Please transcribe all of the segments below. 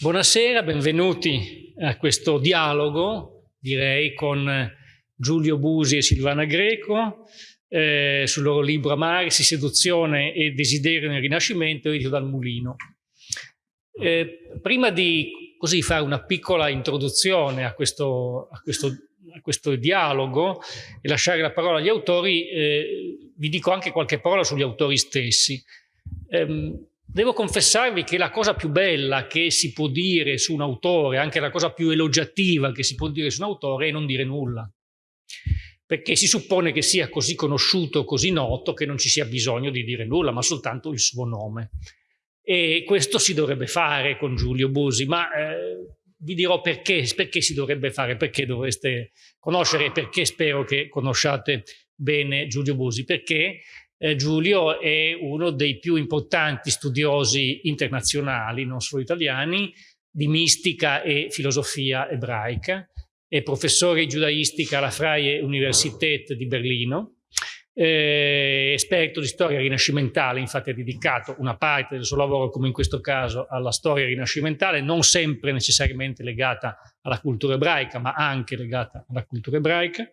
Buonasera, benvenuti a questo dialogo, direi, con Giulio Busi e Silvana Greco eh, sul loro libro Amarsi, Seduzione e Desiderio nel Rinascimento, edito dal Mulino. Eh, prima di così fare una piccola introduzione a questo, a questo, a questo dialogo e lasciare la parola agli autori, eh, vi dico anche qualche parola sugli autori stessi. Devo confessarvi che la cosa più bella che si può dire su un autore, anche la cosa più elogiativa che si può dire su un autore è non dire nulla. Perché si suppone che sia così conosciuto, così noto, che non ci sia bisogno di dire nulla, ma soltanto il suo nome. E questo si dovrebbe fare con Giulio Busi, ma eh, vi dirò perché, perché si dovrebbe fare, perché dovreste conoscere e perché spero che conosciate bene Giulio Busi, perché eh, Giulio è uno dei più importanti studiosi internazionali, non solo italiani, di mistica e filosofia ebraica, è professore di giudaistica alla Freie Universität di Berlino, eh, esperto di storia rinascimentale, infatti ha dedicato una parte del suo lavoro, come in questo caso, alla storia rinascimentale, non sempre necessariamente legata alla cultura ebraica, ma anche legata alla cultura ebraica.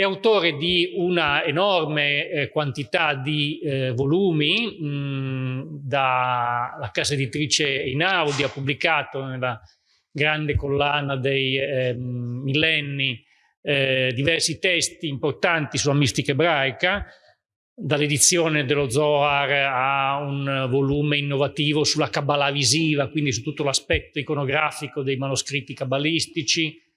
È autore di una enorme eh, quantità di eh, volumi, mh, da casa editrice Inaudi ha pubblicato nella grande collana dei eh, millenni eh, diversi testi importanti sulla mistica ebraica, dall'edizione dello Zohar a un volume innovativo sulla Kabbalah visiva, quindi su tutto l'aspetto iconografico dei manoscritti cabalistici,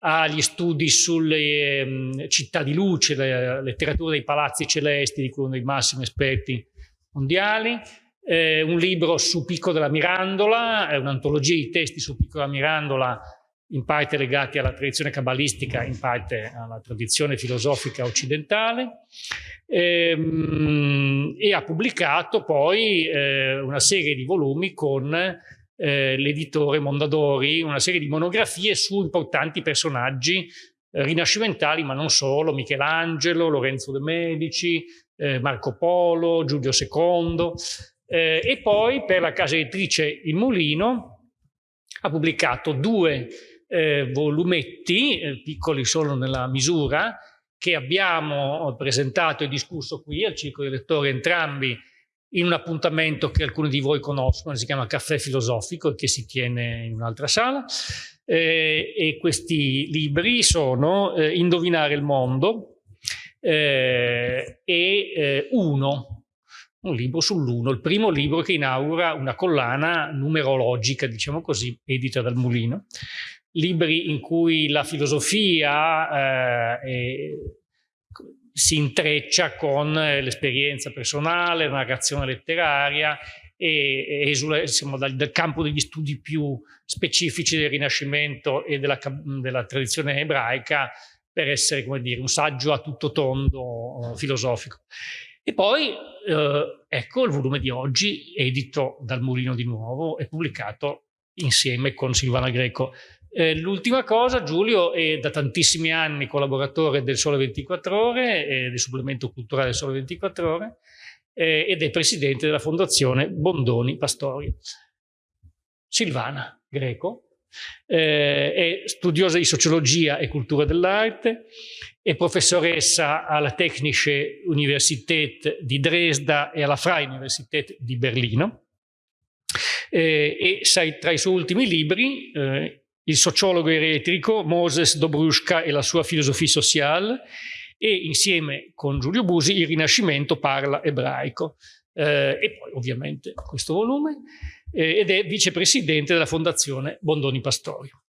agli studi sulle eh, città di luce, la letteratura dei palazzi celesti, di cui uno dei massimi esperti mondiali, eh, un libro su Picco della Mirandola, un'antologia di testi su Picco della Mirandola, in parte legati alla tradizione cabalistica, in parte alla tradizione filosofica occidentale, ehm, e ha pubblicato poi eh, una serie di volumi con eh, l'editore Mondadori, una serie di monografie su importanti personaggi eh, rinascimentali, ma non solo, Michelangelo, Lorenzo de Medici, eh, Marco Polo, Giulio II, eh, e poi per la casa editrice Il Mulino ha pubblicato due eh, volumetti, eh, piccoli solo nella misura, che abbiamo presentato e discusso qui al Circolo dei Lettori entrambi in un appuntamento che alcuni di voi conoscono, si chiama Caffè Filosofico e che si tiene in un'altra sala. Eh, e questi libri sono eh, Indovinare il mondo eh, e eh, Uno, un libro sull'uno, il primo libro che inaugura una collana numerologica, diciamo così, edita dal Mulino. Libri in cui la filosofia eh, si intreccia con eh, l'esperienza personale, la narrazione letteraria e, esula diciamo, dal, dal, campo degli studi più specifici del Rinascimento e della, della tradizione ebraica per essere, come dire, un saggio a tutto tondo uh, filosofico. E poi, eh, ecco, il volume di oggi, edito dal Mulino di nuovo, è pubblicato insieme con Silvana Greco eh, l'ultima cosa, Giulio è da tantissimi anni collaboratore del Sole 24 Ore, eh, del supplemento culturale del Sole 24 Ore, eh, ed è presidente della fondazione Bondoni Pastorio. Silvana Greco eh, è studiosa di sociologia e cultura dell'arte, è professoressa alla Technische Universität di Dresda e alla Freie Universität di Berlino. Eh, e tra i suoi ultimi libri eh, il sociologo eretrico Moses Dobrushka e la sua filosofia sociale e insieme con Giulio Busi il Rinascimento parla ebraico. Eh, e poi ovviamente questo volume eh, ed è vicepresidente della fondazione Bondoni Pastorio.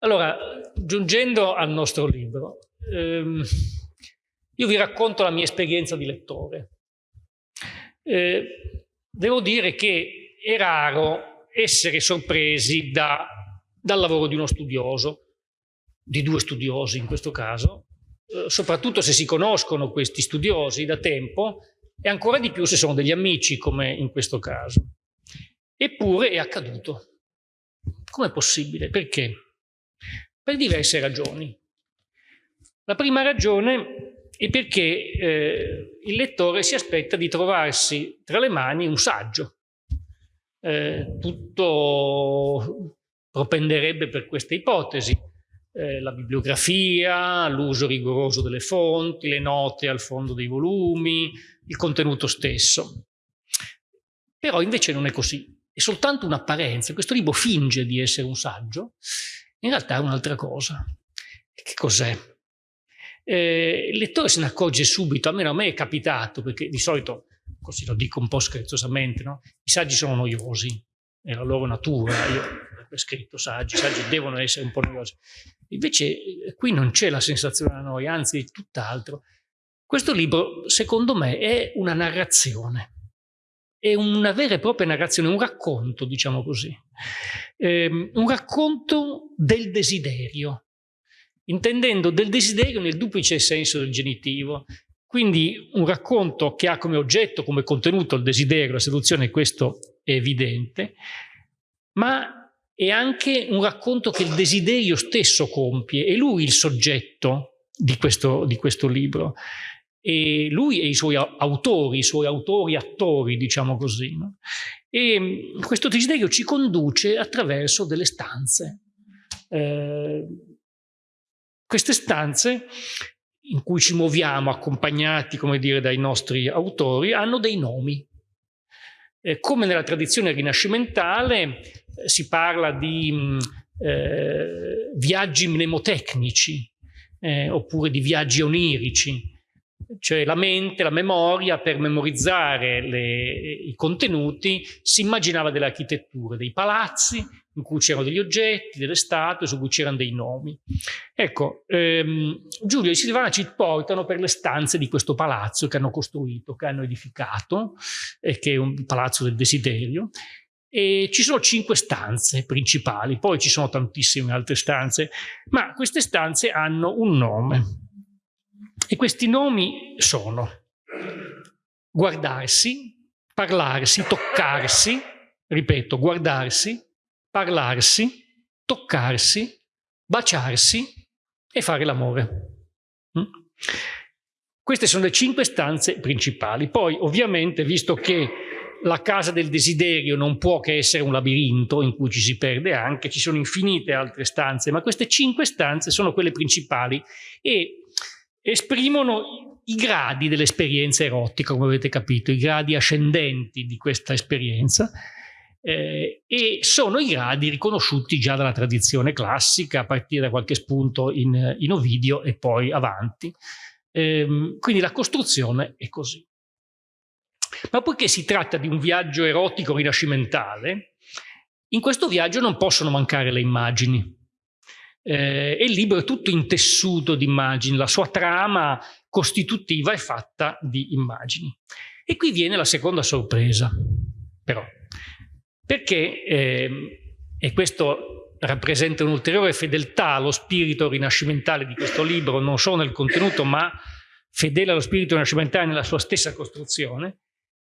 Allora, giungendo al nostro libro, ehm, io vi racconto la mia esperienza di lettore. Eh, devo dire che è raro essere sorpresi da, dal lavoro di uno studioso, di due studiosi in questo caso, eh, soprattutto se si conoscono questi studiosi da tempo e ancora di più se sono degli amici come in questo caso. Eppure è accaduto. Com'è possibile? Perché? Per diverse ragioni. La prima ragione è perché eh, il lettore si aspetta di trovarsi tra le mani un saggio, eh, tutto propenderebbe per questa ipotesi. Eh, la bibliografia, l'uso rigoroso delle fonti, le note al fondo dei volumi, il contenuto stesso. Però invece non è così, è soltanto un'apparenza. Questo libro finge di essere un saggio, in realtà è un'altra cosa. Che cos'è? Eh, il lettore se ne accorge subito, almeno a me è capitato, perché di solito, così lo dico un po' scherzosamente, no? i saggi sono noiosi, è la loro natura, io ho scritto saggi, i saggi devono essere un po' noiosi. Invece eh, qui non c'è la sensazione della noia, anzi tutt'altro. Questo libro, secondo me, è una narrazione, è una vera e propria narrazione, un racconto, diciamo così, eh, un racconto del desiderio, intendendo del desiderio nel duplice senso del genitivo, quindi un racconto che ha come oggetto, come contenuto il desiderio, la seduzione, questo è evidente, ma è anche un racconto che il desiderio stesso compie, è lui il soggetto di questo, di questo libro, e lui e i suoi autori, i suoi autori attori, diciamo così. No? E mm, questo desiderio ci conduce attraverso delle stanze. Eh, queste stanze in cui ci muoviamo accompagnati, come dire, dai nostri autori, hanno dei nomi. Eh, come nella tradizione rinascimentale eh, si parla di mm, eh, viaggi mnemotecnici eh, oppure di viaggi onirici, cioè la mente, la memoria per memorizzare le, i contenuti si immaginava delle architetture, dei palazzi in cui c'erano degli oggetti, delle statue su cui c'erano dei nomi. Ecco, ehm, Giulio e Silvana ci portano per le stanze di questo palazzo che hanno costruito, che hanno edificato, eh, che è un palazzo del desiderio, e ci sono cinque stanze principali, poi ci sono tantissime altre stanze, ma queste stanze hanno un nome. E questi nomi sono guardarsi, parlarsi, toccarsi, ripeto, guardarsi, parlarsi, toccarsi, baciarsi e fare l'amore. Mm? Queste sono le cinque stanze principali. Poi, ovviamente, visto che la casa del desiderio non può che essere un labirinto in cui ci si perde anche, ci sono infinite altre stanze, ma queste cinque stanze sono quelle principali e esprimono i gradi dell'esperienza erotica, come avete capito, i gradi ascendenti di questa esperienza eh, e sono i gradi riconosciuti già dalla tradizione classica a partire da qualche spunto in, in Ovidio e poi avanti. Eh, quindi la costruzione è così. Ma poiché si tratta di un viaggio erotico rinascimentale, in questo viaggio non possono mancare le immagini. Eh, e il libro è tutto intessuto di immagini, la sua trama costitutiva è fatta di immagini. E qui viene la seconda sorpresa, però, perché, eh, e questo rappresenta un'ulteriore fedeltà allo spirito rinascimentale di questo libro, non solo nel contenuto, ma fedele allo spirito rinascimentale nella sua stessa costruzione,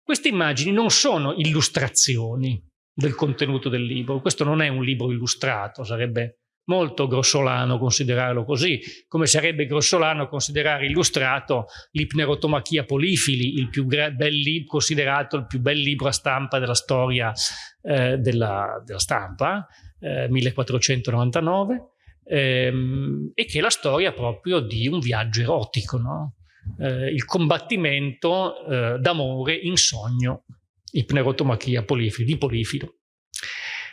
queste immagini non sono illustrazioni del contenuto del libro, questo non è un libro illustrato, sarebbe molto grossolano considerarlo così, come sarebbe grossolano considerare illustrato l'Ipnerotomachia Polifili, il più bel considerato il più bel libro a stampa della storia eh, della, della, stampa, eh, 1499, ehm, e che è la storia proprio di un viaggio erotico, no? eh, il combattimento eh, d'amore in sogno, Ipnerotomachia Polifili, di Polifilo.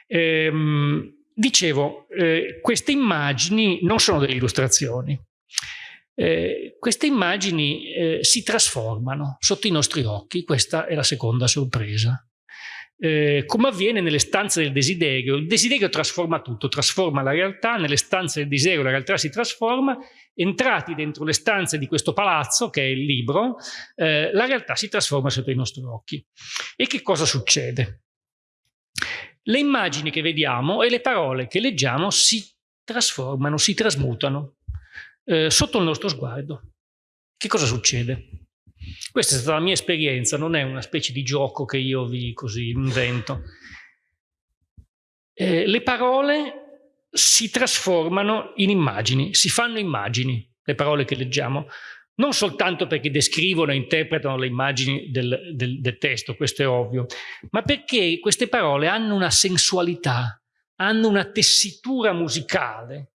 Ehm, Dicevo, eh, queste immagini non sono delle illustrazioni. Eh, queste immagini eh, si trasformano sotto i nostri occhi, questa è la seconda sorpresa. Eh, come avviene nelle stanze del desiderio, il desiderio trasforma tutto, trasforma la realtà, nelle stanze del desiderio la realtà si trasforma, entrati dentro le stanze di questo palazzo, che è il libro, eh, la realtà si trasforma sotto i nostri occhi. E che cosa succede? Le immagini che vediamo e le parole che leggiamo si trasformano, si trasmutano eh, sotto il nostro sguardo. Che cosa succede? Questa è stata la mia esperienza, non è una specie di gioco che io vi così invento. Eh, le parole si trasformano in immagini, si fanno immagini, le parole che leggiamo. Non soltanto perché descrivono e interpretano le immagini del, del, del testo, questo è ovvio, ma perché queste parole hanno una sensualità, hanno una tessitura musicale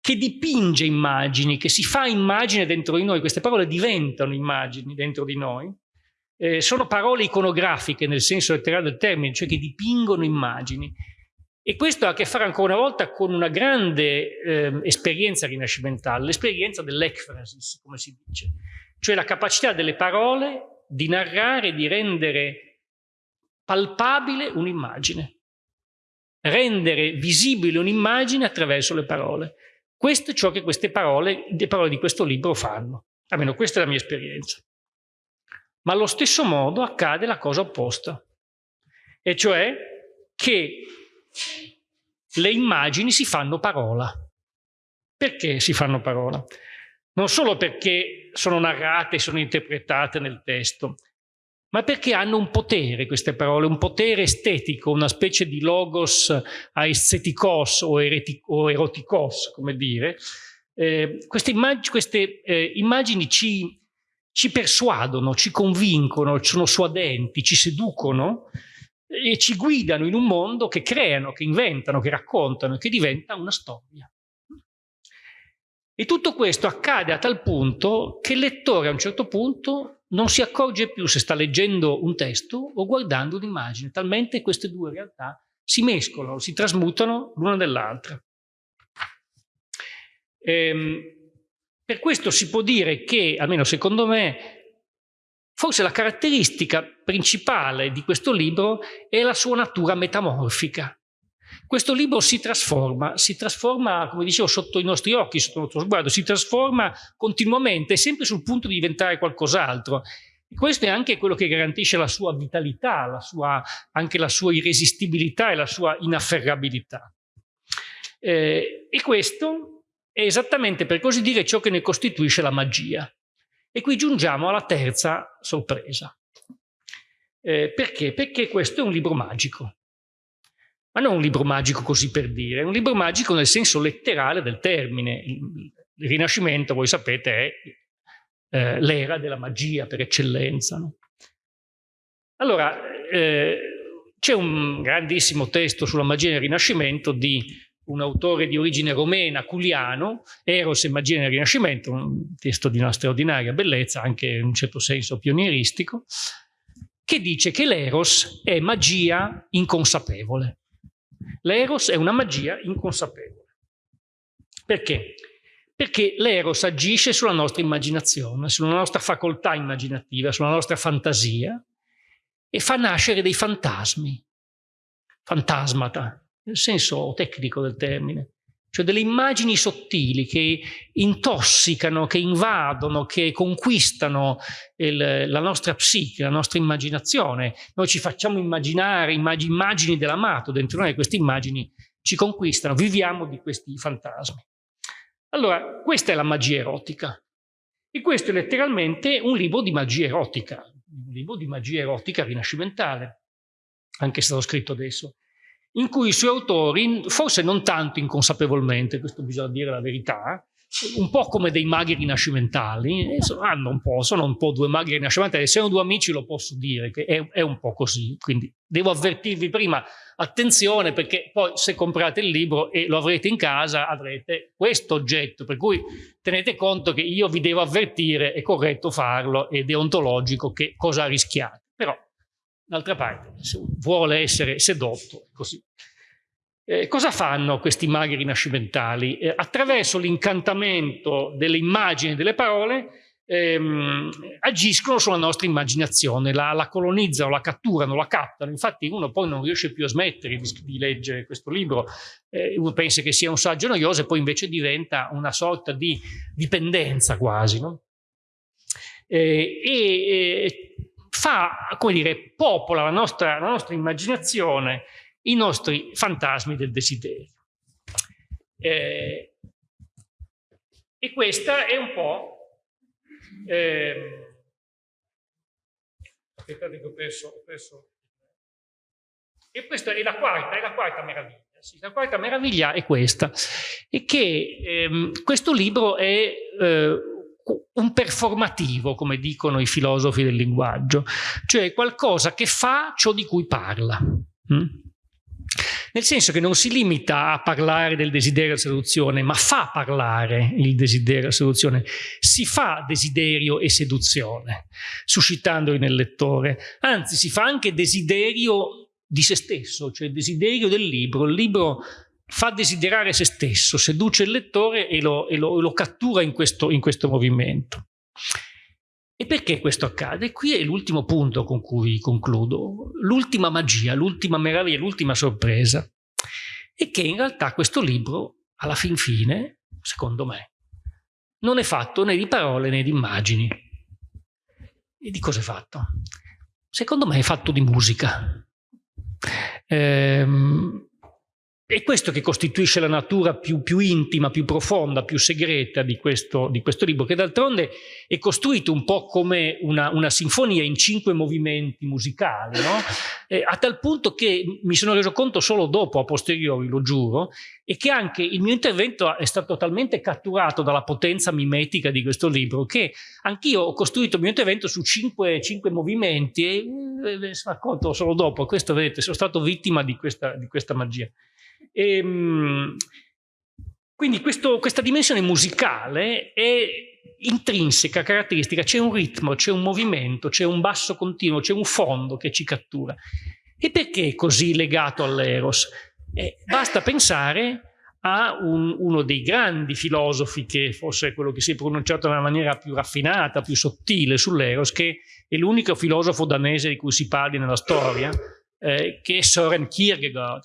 che dipinge immagini, che si fa immagine dentro di noi, queste parole diventano immagini dentro di noi, eh, sono parole iconografiche nel senso letterale del termine, cioè che dipingono immagini. E questo ha a che fare ancora una volta con una grande eh, esperienza rinascimentale, l'esperienza dell'ekphrasis, come si dice, cioè la capacità delle parole di narrare, di rendere palpabile un'immagine, rendere visibile un'immagine attraverso le parole. Questo è ciò che queste parole, le parole di questo libro fanno, almeno questa è la mia esperienza. Ma allo stesso modo accade la cosa opposta, e cioè che le immagini si fanno parola. Perché si fanno parola? Non solo perché sono narrate, sono interpretate nel testo, ma perché hanno un potere queste parole, un potere estetico, una specie di logos aesthetikos o, o erotikos, come dire. Eh, queste, immag queste eh, immagini ci, ci persuadono, ci convincono, sono suadenti, ci seducono e ci guidano in un mondo che creano, che inventano, che raccontano e che diventa una storia. E tutto questo accade a tal punto che il lettore a un certo punto non si accorge più se sta leggendo un testo o guardando un'immagine, talmente queste due realtà si mescolano, si trasmutano l'una nell'altra. Ehm, per questo si può dire che, almeno secondo me, Forse la caratteristica principale di questo libro è la sua natura metamorfica. Questo libro si trasforma, si trasforma, come dicevo, sotto i nostri occhi, sotto il nostro sguardo, si trasforma continuamente, sempre sul punto di diventare qualcos'altro. Questo è anche quello che garantisce la sua vitalità, la sua, anche la sua irresistibilità e la sua inafferrabilità. Eh, e questo è esattamente, per così dire, ciò che ne costituisce la magia. E qui giungiamo alla terza sorpresa. Eh, perché? Perché questo è un libro magico. Ma non un libro magico così per dire, è un libro magico nel senso letterale del termine. Il, Rinascimento, voi sapete, è eh, l'era della magia per eccellenza. No? Allora, eh, c'è un grandissimo testo sulla magia nel Rinascimento di un autore di origine romena, Culiano, Eros e magia nel Rinascimento, un testo di una straordinaria bellezza, anche in un certo senso pionieristico, che dice che l'Eros è magia inconsapevole. L'Eros è una magia inconsapevole. Perché? Perché l'Eros agisce sulla nostra immaginazione, sulla nostra facoltà immaginativa, sulla nostra fantasia e fa nascere dei fantasmi, fantasmata, nel senso tecnico del termine, cioè delle immagini sottili che intossicano, che invadono, che conquistano il, la nostra psiche, la nostra immaginazione. Noi ci facciamo immaginare immag immagini dell'amato, dentro noi queste immagini ci conquistano, viviamo di questi fantasmi. Allora, questa è la magia erotica. E questo è letteralmente un libro di magia erotica, un libro di magia erotica rinascimentale, anche se l'ho scritto adesso in cui i suoi autori, forse non tanto inconsapevolmente, questo bisogna dire la verità, un po' come dei maghi rinascimentali, hanno un po', sono un po' due maghi rinascimentali, se sono due amici lo posso dire, che è, è, un po' così, quindi devo avvertirvi prima, attenzione perché poi se comprate il libro e lo avrete in casa avrete questo oggetto, per cui tenete conto che io vi devo avvertire, è corretto farlo, è deontologico che cosa rischiate, però D'altra parte, vuole essere sedotto, così. Eh, cosa fanno questi maghi rinascimentali? Eh, attraverso l'incantamento delle immagini e delle parole ehm, agiscono sulla nostra immaginazione, la, la, colonizzano, la catturano, la captano. Infatti uno poi non riesce più a smettere di, di leggere questo libro, eh, uno pensa che sia un saggio noioso e poi invece diventa una sorta di dipendenza quasi. No? Eh, e fa, come dire, popola la nostra, la nostra immaginazione, i nostri fantasmi del desiderio. Eh, e questa è un po'... Eh, aspettate che ho perso, ho perso... E questa è la quarta, è la quarta meraviglia. Sì, la quarta meraviglia è questa, è che ehm, questo libro è eh, un performativo, come dicono i filosofi del linguaggio, cioè qualcosa che fa ciò di cui parla. Mm? Nel senso che non si limita a parlare del desiderio e seduzione, ma fa parlare il desiderio e seduzione, si fa desiderio e seduzione, suscitandoli nel lettore, anzi si fa anche desiderio di se stesso, cioè desiderio del libro. Il libro fa desiderare se stesso, seduce il lettore e lo, e lo, lo cattura in questo, in questo movimento. E perché questo accade? Qui è l'ultimo punto con cui concludo, l'ultima magia, l'ultima meraviglia, l'ultima sorpresa, è che in realtà questo libro, alla fin fine, secondo me, non è fatto né di parole né di immagini. E di cosa è fatto? Secondo me è fatto di musica. Ehm, è questo che costituisce la natura più, più intima, più profonda, più segreta di questo, di questo libro, che d'altronde è costruito un po' come una, una sinfonia in cinque movimenti musicali, no? eh, a tal punto che mi sono reso conto solo dopo, a posteriori, lo giuro, e che anche il mio intervento è stato talmente catturato dalla potenza mimetica di questo libro che anch'io ho costruito il mio intervento su cinque, cinque movimenti e eh, mi sono accorto solo dopo, questo vedete, sono stato vittima di questa, di questa magia. E, ehm, quindi questo, questa dimensione musicale è intrinseca, caratteristica, c'è un ritmo, c'è un movimento, c'è un basso continuo, c'è un fondo che ci cattura. E perché è così legato all'eros? Eh, basta pensare a un, uno dei grandi filosofi che forse è quello che si è pronunciato nella maniera più raffinata, più sottile sull'eros, che è l'unico filosofo danese di cui si parli nella storia, eh, che è Søren Kierkegaard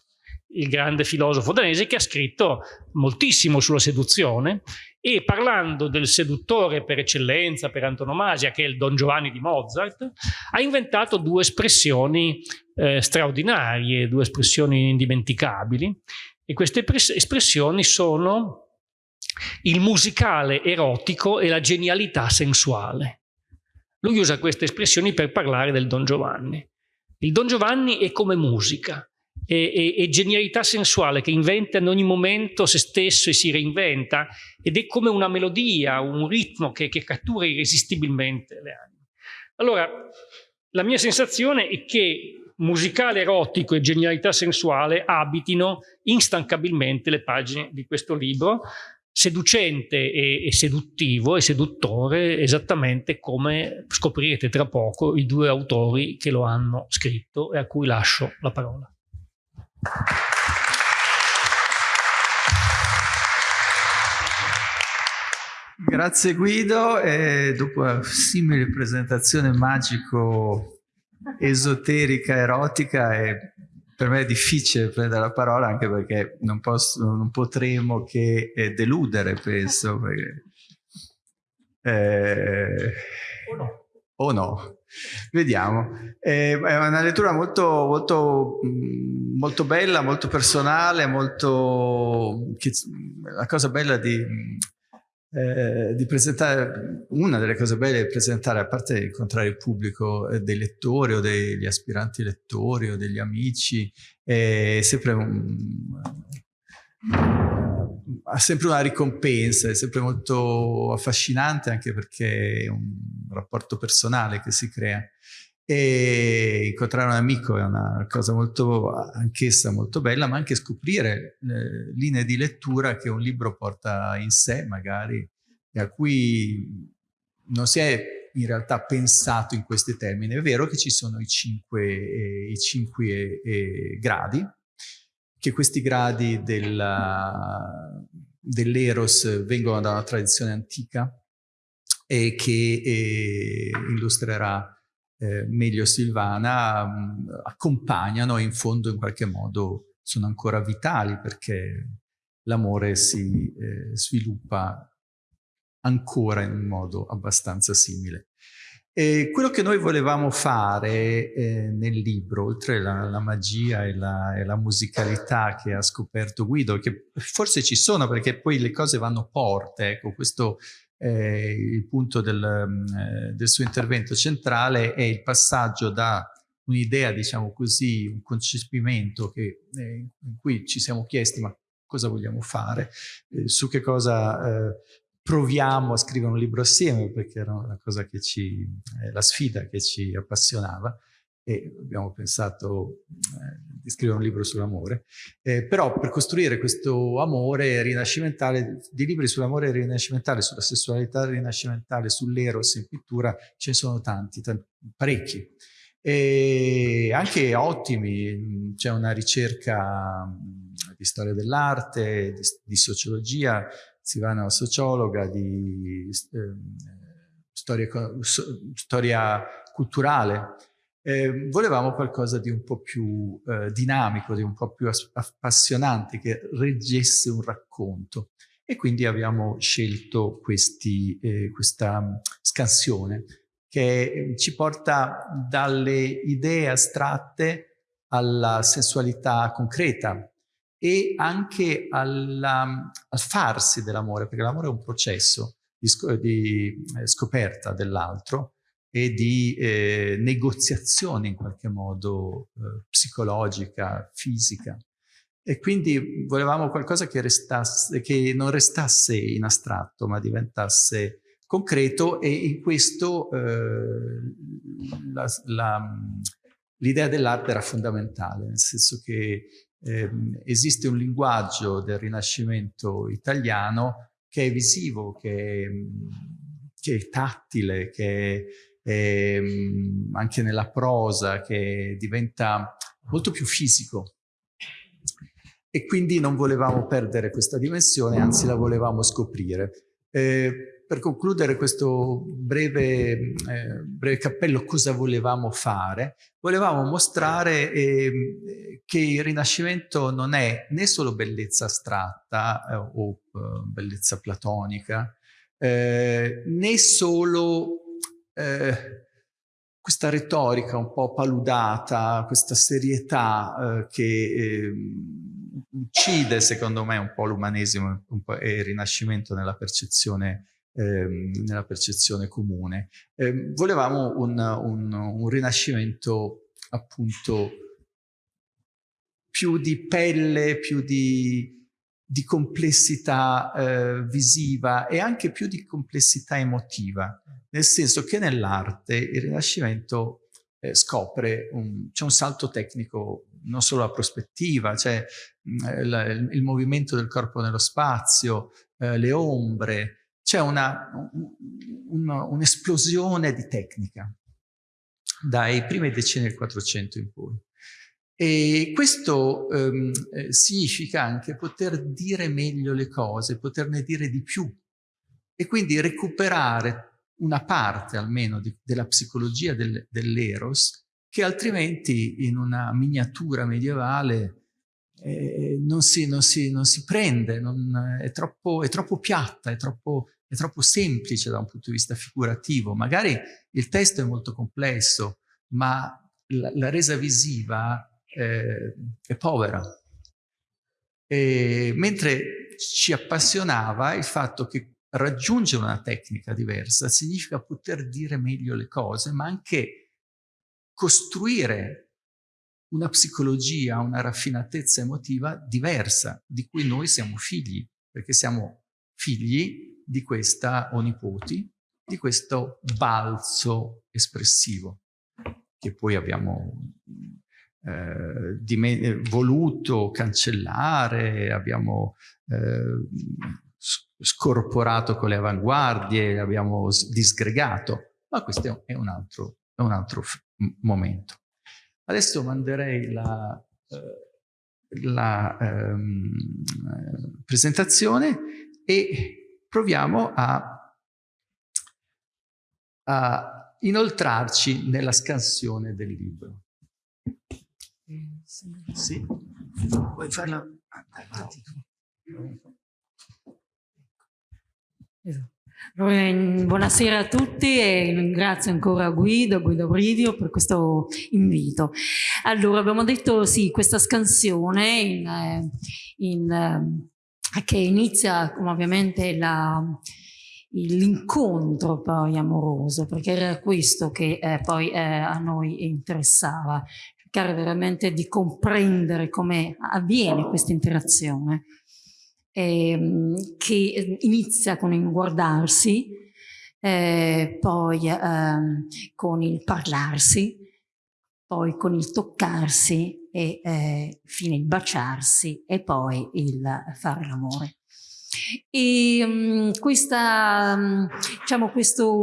il grande filosofo danese che ha scritto moltissimo sulla seduzione e parlando del seduttore per eccellenza, per antonomasia, che è il Don Giovanni di Mozart, ha inventato due espressioni eh, straordinarie, due espressioni indimenticabili e queste espressioni sono il musicale erotico e la genialità sensuale. Lui usa queste espressioni per parlare del Don Giovanni. Il Don Giovanni è come musica, e, e, e, genialità sensuale che inventa in ogni momento se stesso e si reinventa ed è come una melodia, un ritmo che, che cattura irresistibilmente le anime. Allora, la mia sensazione è che musicale erotico e genialità sensuale abitino instancabilmente le pagine di questo libro, seducente e, e, seduttivo e seduttore esattamente come scoprirete tra poco i due autori che lo hanno scritto e a cui lascio la parola. Grazie Guido, e dopo una simile presentazione magico-esoterica, erotica, è, per me è difficile prendere la parola anche perché non, posso, non potremo che eh, deludere, penso. Perché, eh, o no. O no. Vediamo. Eh, è una lettura molto, molto, mm, molto bella, molto personale, molto... la cosa bella di, eh, di, presentare, una delle cose belle di presentare, a parte incontrare il pubblico eh, dei lettori o degli aspiranti lettori o degli amici, è sempre un, ha sempre una ricompensa, è sempre molto affascinante anche perché è un rapporto personale che si crea. E incontrare un amico è una cosa molto, anch'essa molto bella, ma anche scoprire eh, linee di lettura che un libro porta in sé, magari, e a cui non si è in realtà pensato in questi termini. È vero che ci sono i cinque, eh, i cinque eh, gradi, che questi gradi dell'eros vengono da una tradizione antica e che eh, illustrerà eh, meglio Silvana, mh, accompagnano e in fondo in qualche modo sono ancora vitali perché l'amore si eh, sviluppa ancora in un modo abbastanza simile. E quello che noi volevamo fare eh, nel libro, oltre la, la magia e la, e la, musicalità che ha scoperto Guido, che forse ci sono perché poi le cose vanno porte, ecco, questo è il punto del, eh, del suo intervento centrale, è il passaggio da un'idea, diciamo così, un concepimento che, eh, in cui ci siamo chiesti ma cosa vogliamo fare, eh, su che cosa eh, proviamo a scrivere un libro assieme? Perché era una cosa che ci, eh, la sfida che ci appassionava e abbiamo pensato eh, di scrivere un libro sull'amore, eh, però per costruire questo amore rinascimentale, di libri sull'amore rinascimentale, sulla sessualità rinascimentale, sull'eros in pittura, ce ne sono tanti, tanti parecchi. E anche ottimi, c'è una ricerca di storia dell'arte, di, di, sociologia, Silvana è una sociologa, di eh, storia, storia culturale, eh, volevamo qualcosa di un po' più eh, dinamico, di un po' più appassionante, che reggesse un racconto. E quindi abbiamo scelto questi, eh, questa scansione che ci porta dalle idee astratte alla sensualità concreta e anche alla, al farsi dell'amore, perché l'amore è un processo di, di eh, scoperta dell'altro e di eh, negoziazione in qualche modo eh, psicologica, fisica. E quindi volevamo qualcosa che, restasse, che non restasse in astratto, ma diventasse concreto e in questo eh, l'idea dell'arte era fondamentale, nel senso che eh, esiste un linguaggio del Rinascimento italiano che è visivo, che è, che è tattile, che è ehm, anche nella prosa che diventa molto più fisico. E quindi non volevamo perdere questa dimensione, anzi la volevamo scoprire. Eh, per concludere questo breve, eh, breve, cappello cosa volevamo fare, volevamo mostrare eh, che il Rinascimento non è né solo bellezza astratta eh, o eh, bellezza platonica, eh, né solo eh, questa retorica un po' paludata, questa serietà eh, che eh, uccide secondo me un po' l'umanesimo e il rinascimento nella percezione, ehm, nella percezione comune. Ehm, volevamo un, un, un rinascimento appunto più di pelle, più di, di complessità eh, visiva e anche più di complessità emotiva nel senso che nell'arte il Rinascimento eh, scopre, c'è un salto tecnico, non solo la prospettiva, c'è mm, il, il, movimento del corpo nello spazio, eh, le ombre, c'è un'esplosione un, un di tecnica dai primi decenni del 400 in poi. E questo ehm, eh, significa anche poter dire meglio le cose, poterne dire di più e quindi recuperare una parte almeno di, della psicologia del, dell'eros che altrimenti in una miniatura medievale eh, non, si, non, si, non, si, prende, non, è, troppo, è, troppo, piatta, è troppo, è troppo semplice da un punto di vista figurativo. Magari il testo è molto complesso, ma la, la resa visiva eh, è povera. E, mentre ci appassionava il fatto che raggiungere una tecnica diversa significa poter dire meglio le cose, ma anche costruire una psicologia, una raffinatezza emotiva diversa, di cui noi siamo figli, perché siamo figli di questa, o nipoti, di questo balzo espressivo, che poi abbiamo eh, voluto cancellare, abbiamo eh, scorporato con le avanguardie, abbiamo disgregato, ma questo è un altro, è un altro momento. Adesso manderei la, eh, la ehm, presentazione e proviamo a, a inoltrarci nella scansione del libro. Sì, vuoi farla avanti? Buonasera a tutti e ringrazio ancora Guido, Guido Bridio per questo invito. Allora, abbiamo detto sì, questa scansione in, eh, in, eh, che inizia ovviamente l'incontro poi amoroso, perché era questo che eh, poi eh, a noi interessava, cercare veramente di comprendere come avviene questa interazione ehm, che inizia con il guardarsi, eh, poi ehm, con il parlarsi, poi con il toccarsi e eh, fine il baciarsi e poi il fare l'amore. E um, questa, um, diciamo, questo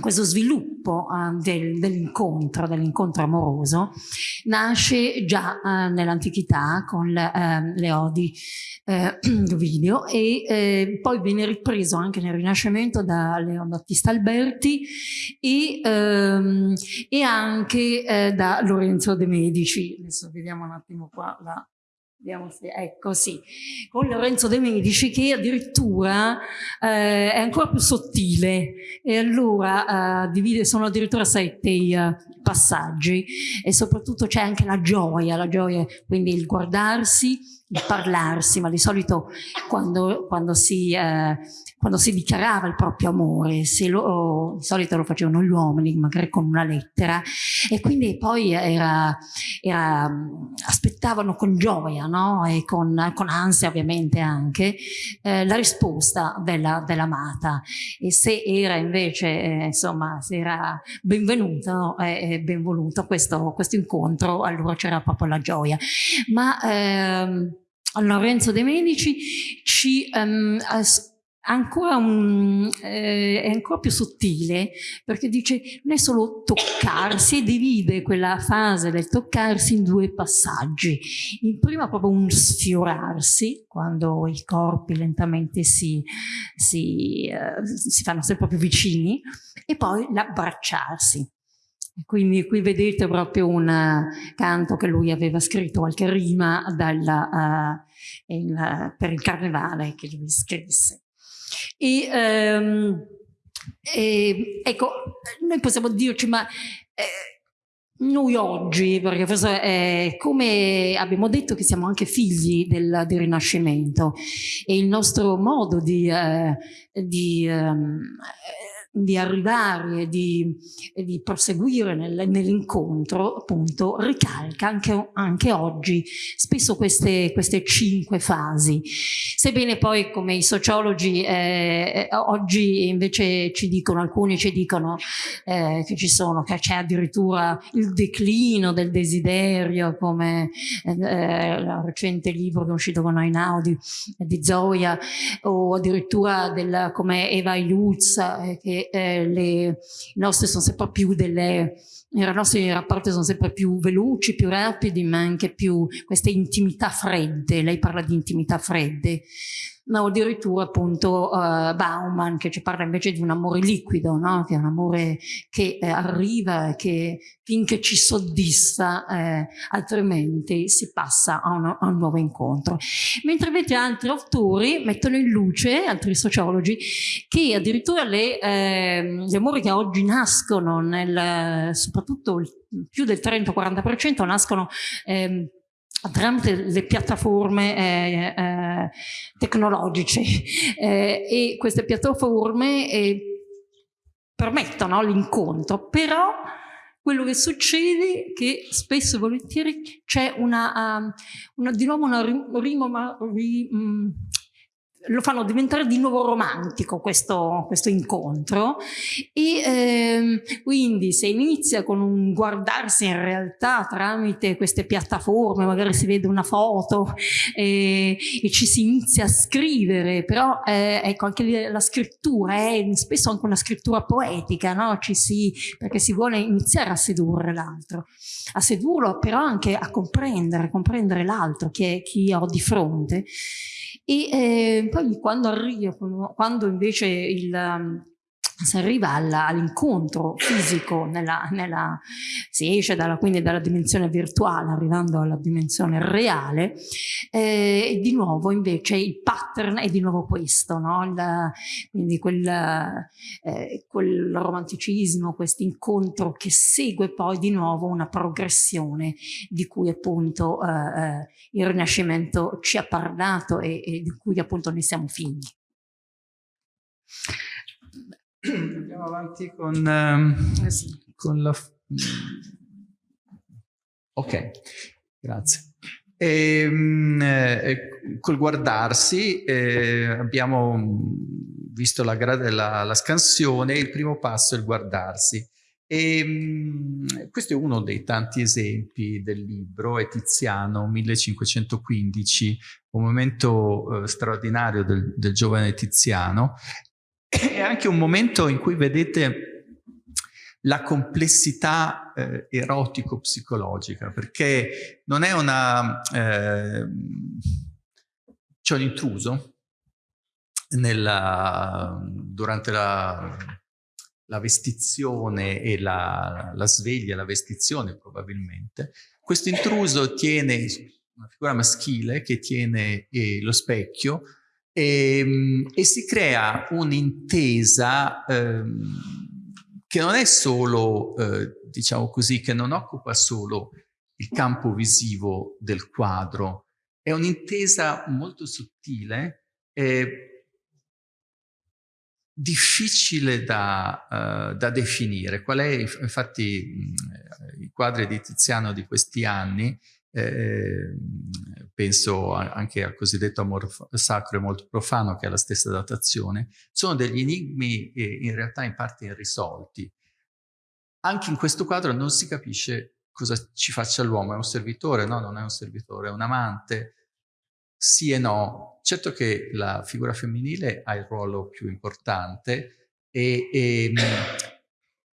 questo sviluppo del, dell'incontro, dell'incontro amoroso, nasce già uh, nell'antichità con le, uh, le odi video e eh, poi viene ripreso anche nel Rinascimento da Leon Battista Alberti e, ehm, e anche eh, da Lorenzo de Medici. Adesso vediamo un attimo qua la ecco sì, con Lorenzo De Medici che addirittura eh, è ancora più sottile. E allora eh, divide, sono addirittura sette i uh, passaggi. E soprattutto c'è anche la gioia, la gioia, quindi il guardarsi, il parlarsi, ma di solito quando, quando si... Eh, quando si dichiarava il proprio amore, se lo, di solito lo facevano gli uomini, magari con una lettera, e quindi poi era, era, aspettavano con gioia no? e con, con, ansia ovviamente anche eh, la risposta dell'amata dell e se era invece, eh, insomma, se era benvenuto e eh, benvoluto questo, questo incontro, allora c'era proprio la gioia. Ma ehm, Lorenzo De Medici ci ehm, ancora un, eh, è ancora più sottile perché dice non è solo toccarsi divide quella fase del toccarsi in due passaggi. In prima proprio un sfiorarsi quando i corpi lentamente si, si, eh, si fanno sempre più vicini e poi l'abbracciarsi. Quindi qui vedete proprio un canto che lui aveva scritto qualche rima dalla, uh, il, per il carnevale che lui scrisse e, ehm, e, ecco, noi possiamo dirci, ma eh, noi oggi, perché forse eh, come abbiamo detto che siamo anche figli del, del Rinascimento e il nostro modo di, eh, di ehm, di arrivare e di, e di proseguire nel, nell'incontro, appunto, ricalca anche, anche oggi spesso queste, queste, cinque fasi. Sebbene poi, come i sociologi eh, oggi invece ci dicono, alcuni ci dicono eh, che ci sono, che c'è addirittura il declino del desiderio, come eh, il recente libro che è uscito con Einaudi di Zoya, o addirittura del, come Eva Iluz, eh, che eh, le, i nostri sono sempre più delle, i nostri rapporti sono sempre più veloci, più rapidi, ma anche più queste intimità fredde, lei parla di intimità fredde, ma addirittura appunto uh, Bauman che ci parla invece di un amore liquido, no? che è un amore che eh, arriva, che finché ci soddisfa, eh, altrimenti si passa a, uno, a, un nuovo incontro. Mentre invece altri autori mettono in luce, altri sociologi, che addirittura le, eh, gli amori che oggi nascono, nel, soprattutto più del 30-40% nascono tramite le piattaforme eh, eh, tecnologiche eh, e queste piattaforme eh, permettono l'incontro, però quello che succede è che spesso e volentieri c'è una, um, una, di nuovo una rima, rim, um, lo fanno diventare di nuovo romantico questo, questo incontro e ehm, quindi se inizia con un guardarsi in realtà tramite queste piattaforme, magari si vede una foto eh, e ci si inizia a scrivere, però eh, ecco anche la scrittura è spesso anche una scrittura poetica, no? si, perché si vuole iniziare a sedurre l'altro, a sedurlo però anche a comprendere, comprendere l'altro, chi, chi ho di fronte e eh, poi quando arriva, quando invece il, si arriva all'incontro fisico, nella, nella, si esce dalla, quindi dalla dimensione virtuale arrivando alla dimensione reale, eh, e di nuovo invece il pattern è di nuovo questo, no? il, quindi quel, eh, quel romanticismo, questo incontro che segue poi di nuovo una progressione di cui appunto eh, eh il Rinascimento ci ha parlato e, e di cui appunto noi siamo figli. Andiamo avanti con, um, eh con la... Ok, grazie. E, ehm, eh, col guardarsi eh, abbiamo visto la, la, la, scansione, il primo passo è il guardarsi. E, ehm, questo è uno dei tanti esempi del libro, è Tiziano 1515, un momento eh, straordinario del, del giovane Tiziano. È anche un momento in cui vedete la complessità eh, erotico-psicologica, perché non è una... Eh, c'è un intruso nella, durante la, la, vestizione e la, la sveglia, la vestizione probabilmente. Questo intruso tiene una figura maschile che tiene eh, lo specchio e, ehm, e, si crea un'intesa ehm, che non è solo, eh, diciamo così, che non occupa solo il campo visivo del quadro, è un'intesa molto sottile e difficile da, uh, da, definire. Qual è, infatti, mh, i quadri di Tiziano di questi anni, eh, penso anche al cosiddetto amor sacro e molto profano, che è la stessa datazione, sono degli enigmi eh, in realtà in parte irrisolti. Anche in questo quadro non si capisce cosa ci faccia l'uomo, è un servitore? No, non è un servitore, è un amante? Sì e no. Certo che la figura femminile ha il ruolo più importante e, e,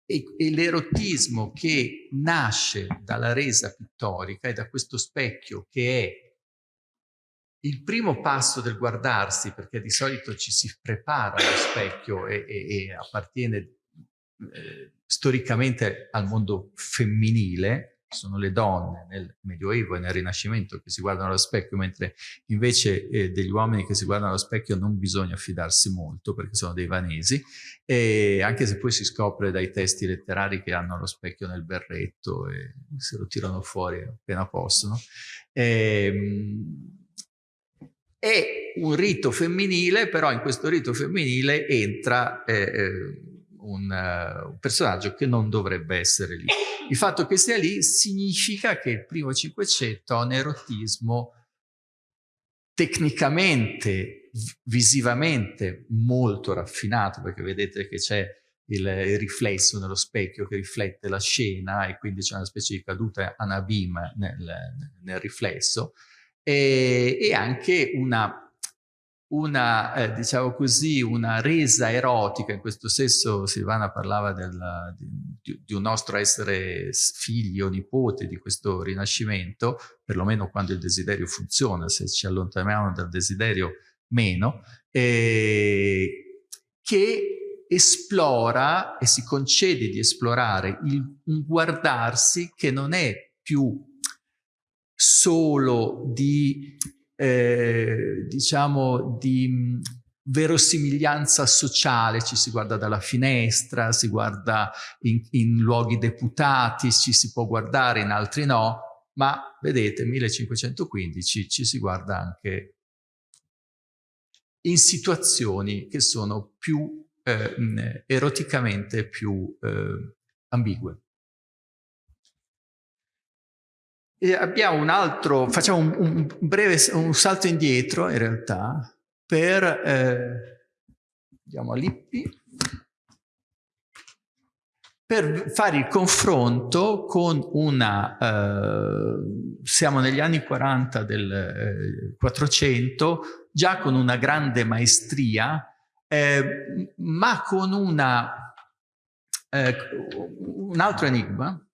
e, e l'erotismo che nasce dalla resa pittorica e da questo specchio che è il primo passo del guardarsi, perché di solito ci si prepara allo specchio e, e, e appartiene eh, storicamente al mondo femminile, sono le donne nel Medioevo e nel Rinascimento che si guardano allo specchio, mentre invece eh, degli uomini che si guardano allo specchio non bisogna fidarsi molto perché sono dei vanesi, e anche se poi si scopre dai testi letterari che hanno lo specchio nel berretto e se lo tirano fuori appena possono. E, ehm, è un rito femminile, però in questo rito femminile entra eh, eh un, uh, un personaggio che non dovrebbe essere lì. Il fatto che sia lì significa che il primo Cinquecento ha un erotismo tecnicamente, visivamente molto raffinato, perché vedete che c'è il, il, riflesso nello specchio che riflette la scena e quindi c'è una specie di caduta anabim nel, nel riflesso e, e anche una una, eh, diciamo così, una resa erotica, in questo senso Silvana parlava della, di, di, un nostro essere figli o nipote di questo rinascimento, perlomeno quando il desiderio funziona, se ci allontaniamo dal desiderio meno, eh, che esplora e si concede di esplorare il, un guardarsi che non è più solo di eh, diciamo, di verosimiglianza sociale, ci si guarda dalla finestra, si guarda in, in, luoghi deputati, ci si può guardare, in altri no, ma vedete 1515 ci si guarda anche in situazioni che sono più eh, eroticamente più eh, ambigue. Un altro, facciamo un, un, breve un salto indietro in realtà per, eh, andiamo a Lippi, per fare il confronto con una, eh, siamo negli anni 40 del eh, 400, già con una grande maestria, eh, ma con una, eh, un altro enigma,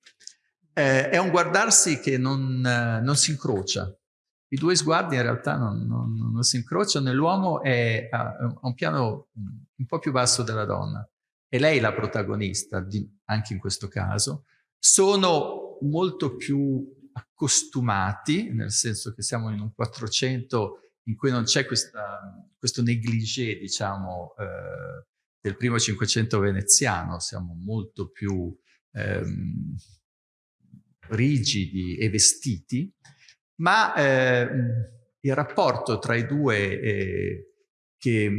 eh, è un guardarsi che non, eh, non, si incrocia. I due sguardi in realtà non, non, non si incrociano e l'uomo è a un piano un po' più basso della donna. È lei la protagonista, di, anche in questo caso. Sono molto più accostumati, nel senso che siamo in un 400 in cui non c'è questo negligé, diciamo, eh, del primo 500 veneziano, siamo molto più ehm, rigidi e vestiti, ma eh, il rapporto tra i due eh, che,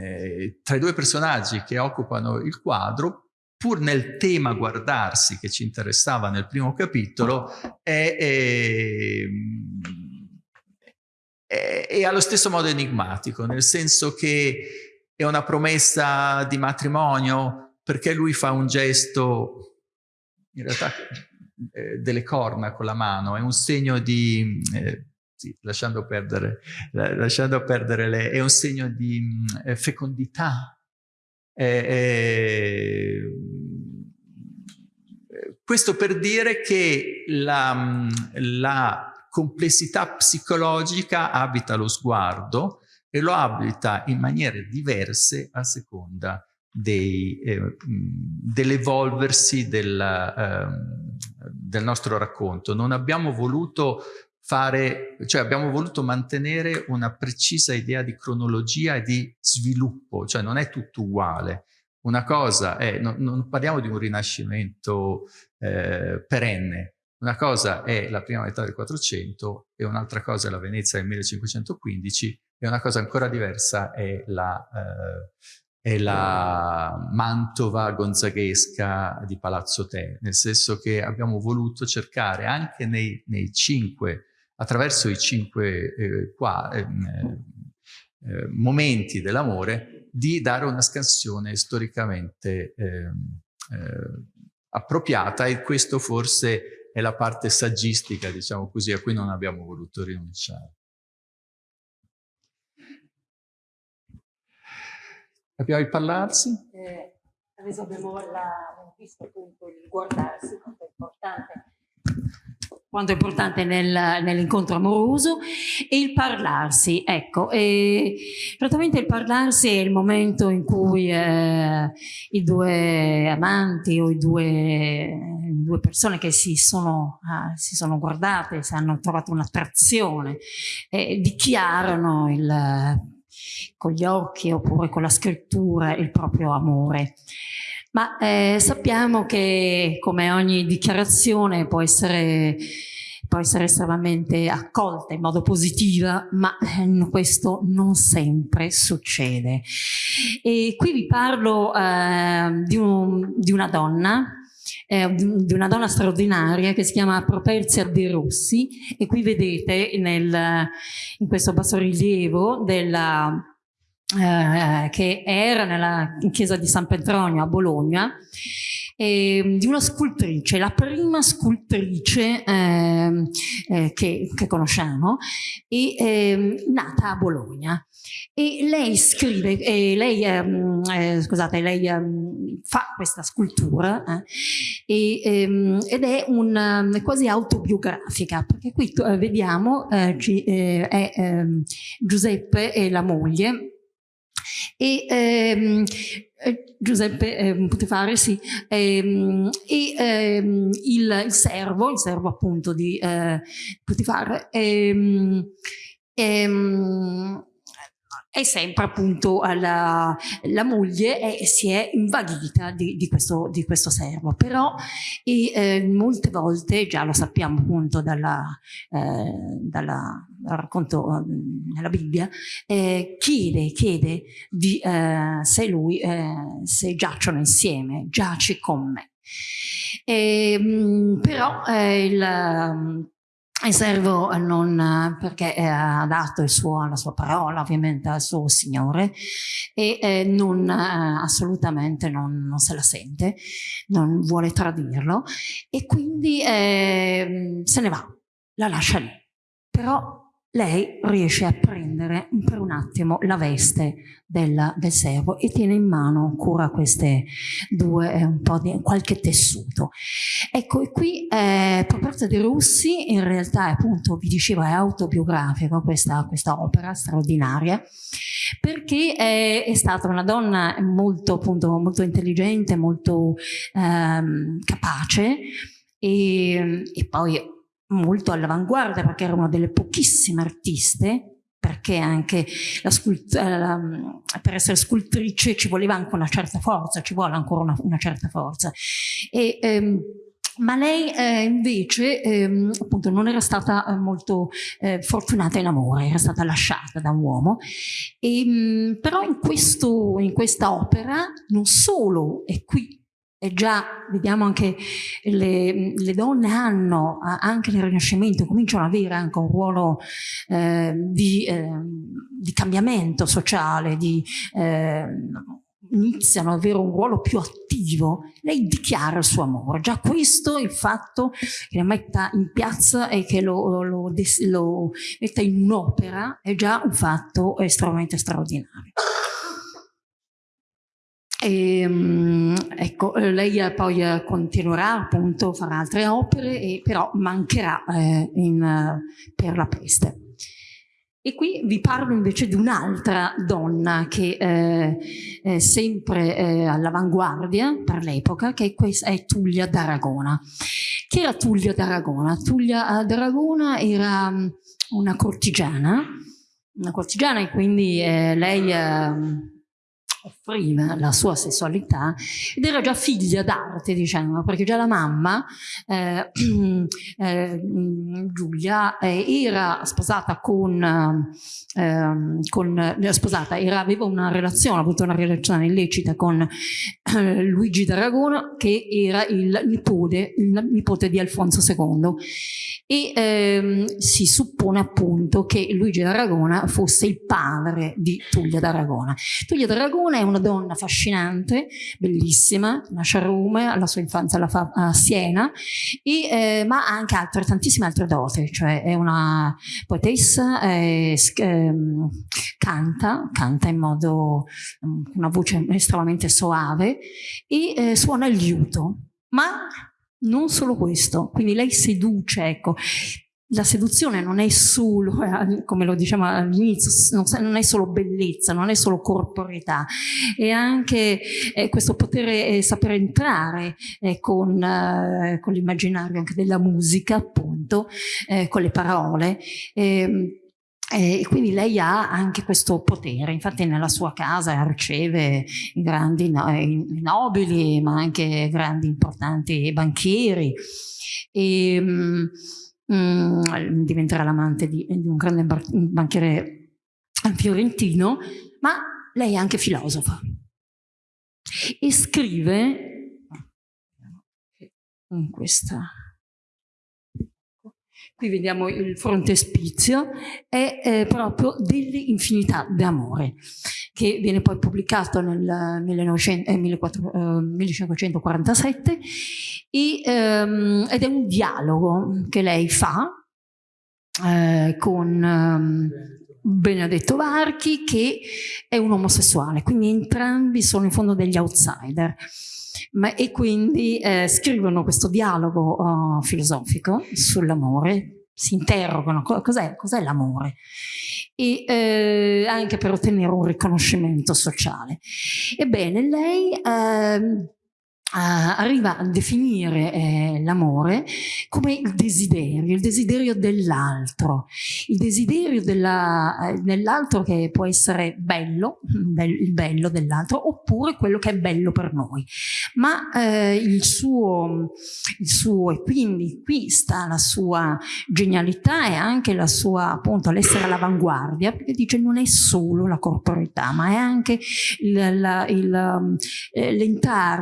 eh, tra i due personaggi che occupano il quadro, pur nel tema guardarsi che ci interessava nel primo capitolo, è, è è, è allo stesso modo enigmatico, nel senso che è una promessa di matrimonio perché lui fa un gesto, in realtà eh, delle corna con la mano, è un segno di, eh, sì, lasciando perdere, lasciando perdere le, è un segno di eh, fecondità. questo per dire che la, la complessità psicologica abita lo sguardo e lo abita in maniere diverse a seconda eh, dell'evolversi del, eh, del nostro racconto. Non abbiamo voluto fare, cioè abbiamo voluto mantenere una precisa idea di cronologia e di sviluppo, cioè non è tutto uguale. Una cosa è, non, non parliamo di un rinascimento eh, perenne, una cosa è la prima metà del 400 e un'altra cosa è la Venezia del 1515 e una cosa ancora diversa è la, eh, è la Mantova gonzaghesca di Palazzo Te, nel senso che abbiamo voluto cercare anche nei, nei cinque, attraverso i cinque eh, qua, ehm, eh, momenti dell'amore, di dare una scansione storicamente ehm, eh, appropriata e questo forse è la parte saggistica, diciamo così, a cui non abbiamo voluto rinunciare. Abbiamo il parlarsi? Eh, adesso abbiamo la, visto appunto il guardarsi, quanto è importante quanto è importante nel, nell'incontro amoroso e il parlarsi, ecco, e praticamente il parlarsi è il momento in cui eh, i due amanti o i due, due persone che si sono, ah, si sono guardate, si hanno trovato un'attrazione, eh, dichiarano il, con gli occhi oppure con la scrittura il proprio amore. Ma eh, sappiamo che come ogni dichiarazione può essere, può essere estremamente accolta in modo positivo, ma eh, questo non sempre succede. E qui vi parlo eh, di, un, di, una donna eh, di una donna straordinaria che si chiama Properzia De Rossi e qui vedete nel, in questo bassorilievo della eh, che era nella chiesa di San Petronio a Bologna, eh, di una scultrice, la prima scultrice eh, eh, che, che, conosciamo, e, ehm, nata a Bologna. E lei scrive, lei, ehm, eh, scusate, lei ehm, fa questa scultura e, ehm, ed è un, quasi autobiografica, perché qui eh, vediamo eh, è Giuseppe e la moglie, e ehm, eh, Giuseppe eh, Putifare, sì, ehm, e ehm, il, il, servo, il servo appunto di eh, Putifare, ehm, ehm, è sempre appunto la, la moglie e si è invaghita di, di, questo, di questo servo, però e, eh, molte volte, già lo sappiamo appunto dalla, eh, dalla racconto mm, nella Bibbia, eh, chiede, chiede di, eh, se lui, eh, se giacciono insieme, giaci con me. E, ehm, però eh, il il servo non, perché ha dato suo, la sua parola ovviamente al suo Signore e eh, non, eh, assolutamente non, non, se la sente, non vuole tradirlo e quindi eh, se ne va, la lascia lì. Però lei riesce a prendere per un attimo la veste del, del servo e tiene in mano ancora queste due, eh, un po' di qualche tessuto. Ecco, e qui eh, Properza di Russi in realtà appunto, vi dicevo, è autobiografica questa, questa opera straordinaria perché è, è, stata una donna molto, appunto, molto intelligente, molto ehm, capace e, e poi molto all'avanguardia perché era una delle pochissime artiste perché anche la eh, la, per essere scultrice ci voleva anche una certa forza, ci vuole ancora una, una certa forza. E, ehm, ma lei eh, invece ehm, appunto non era stata eh, molto eh, fortunata in amore, era stata lasciata da un uomo, e, mh, però in, questo, in questa opera non solo è qui e già vediamo anche le, le, donne hanno anche nel Rinascimento cominciano ad avere anche un ruolo eh, di, eh, di, cambiamento sociale, di, eh, iniziano ad avere un ruolo più attivo, lei dichiara il suo amore. Già questo, il fatto che la metta in piazza e che lo, lo, lo metta in un'opera, è già un fatto estremamente straordinario. E, ehm, ecco, lei poi continuerà appunto a fare altre opere, e, però mancherà eh, in, per la peste. E qui vi parlo invece di un'altra donna che eh, è sempre eh, all'avanguardia per l'epoca, che è, è Tullia d'Aragona. Chi era Tullia d'Aragona? Tullia d'Aragona era mm, una cortigiana, una cortigiana e quindi eh, lei offriva la sua sessualità ed era già figlia d'arte, diciamo, perché già la mamma, eh, eh, Giulia, eh, era sposata con, ehm, con eh, sposata, era, aveva una relazione, avuto una relazione illecita con eh, Luigi d'Aragona, che era il nipote, il nipote di Alfonso II e ehm, si suppone appunto che Luigi d'Aragona fosse il padre di Tullia d'Aragona. Tullia d'Aragona è una donna affascinante, bellissima, nasce a Roma, la sua infanzia la fa a Siena, e, eh, ma ha anche altre, tantissime altre doti, cioè è una poetessa, eh, canta, canta in modo, una voce estremamente soave e eh, suona il liuto, ma non solo questo, quindi lei seduce, ecco, la seduzione non è solo, eh, come lo diciamo all'inizio, non è solo bellezza, non è solo corporeità, è anche eh, questo potere eh, sapere entrare eh, con, eh, con l'immaginario anche della musica, appunto, eh, con le parole. Ehm, e quindi lei ha anche questo potere, infatti nella sua casa riceve grandi nobili, ma anche grandi importanti banchieri. E, um, diventerà l'amante di, di, un grande banchiere fiorentino, ma lei è anche filosofa. E scrive in questa qui vediamo il frontespizio, è eh, proprio dell'infinità d'amore, che viene poi pubblicato nel 1900, eh, 1547 e, ehm, ed è un dialogo che lei fa eh, con ehm, Benedetto Varchi che è un omosessuale, quindi entrambi sono in fondo degli outsider. Ma, e quindi eh, scrivono questo dialogo uh, filosofico sull'amore, si interrogano cos'è, cos l'amore e eh, anche per ottenere un riconoscimento sociale. Ebbene, lei eh, arriva a definire eh, l'amore come il desiderio, il desiderio dell'altro, il desiderio dell'altro eh, che può essere bello, il bello dell'altro, oppure quello che è bello per noi. Ma eh, il, suo, il suo, e quindi qui sta la sua genialità e anche la sua, appunto, l'essere all'avanguardia, perché dice non è solo la corporalità, ma è anche l'entrare,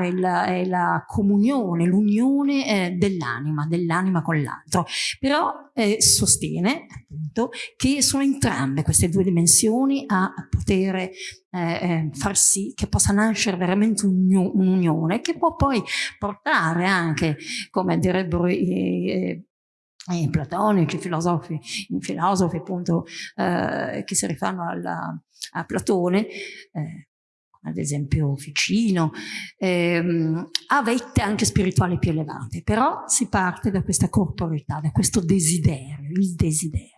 il, è la comunione, l'unione eh, dell'anima, dell'anima con l'altro. Però eh, sostiene appunto che sono entrambe queste due dimensioni a poter eh, eh, far sì che possa nascere veramente un'unione che può poi portare anche, come direbbero i, i platonici, filosofi, i filosofi appunto eh, che si rifanno alla, a Platone, eh, ad esempio Ficino, ehm, a vette anche spirituali più elevate, però si parte da questa corporeità, da questo desiderio, il desiderio.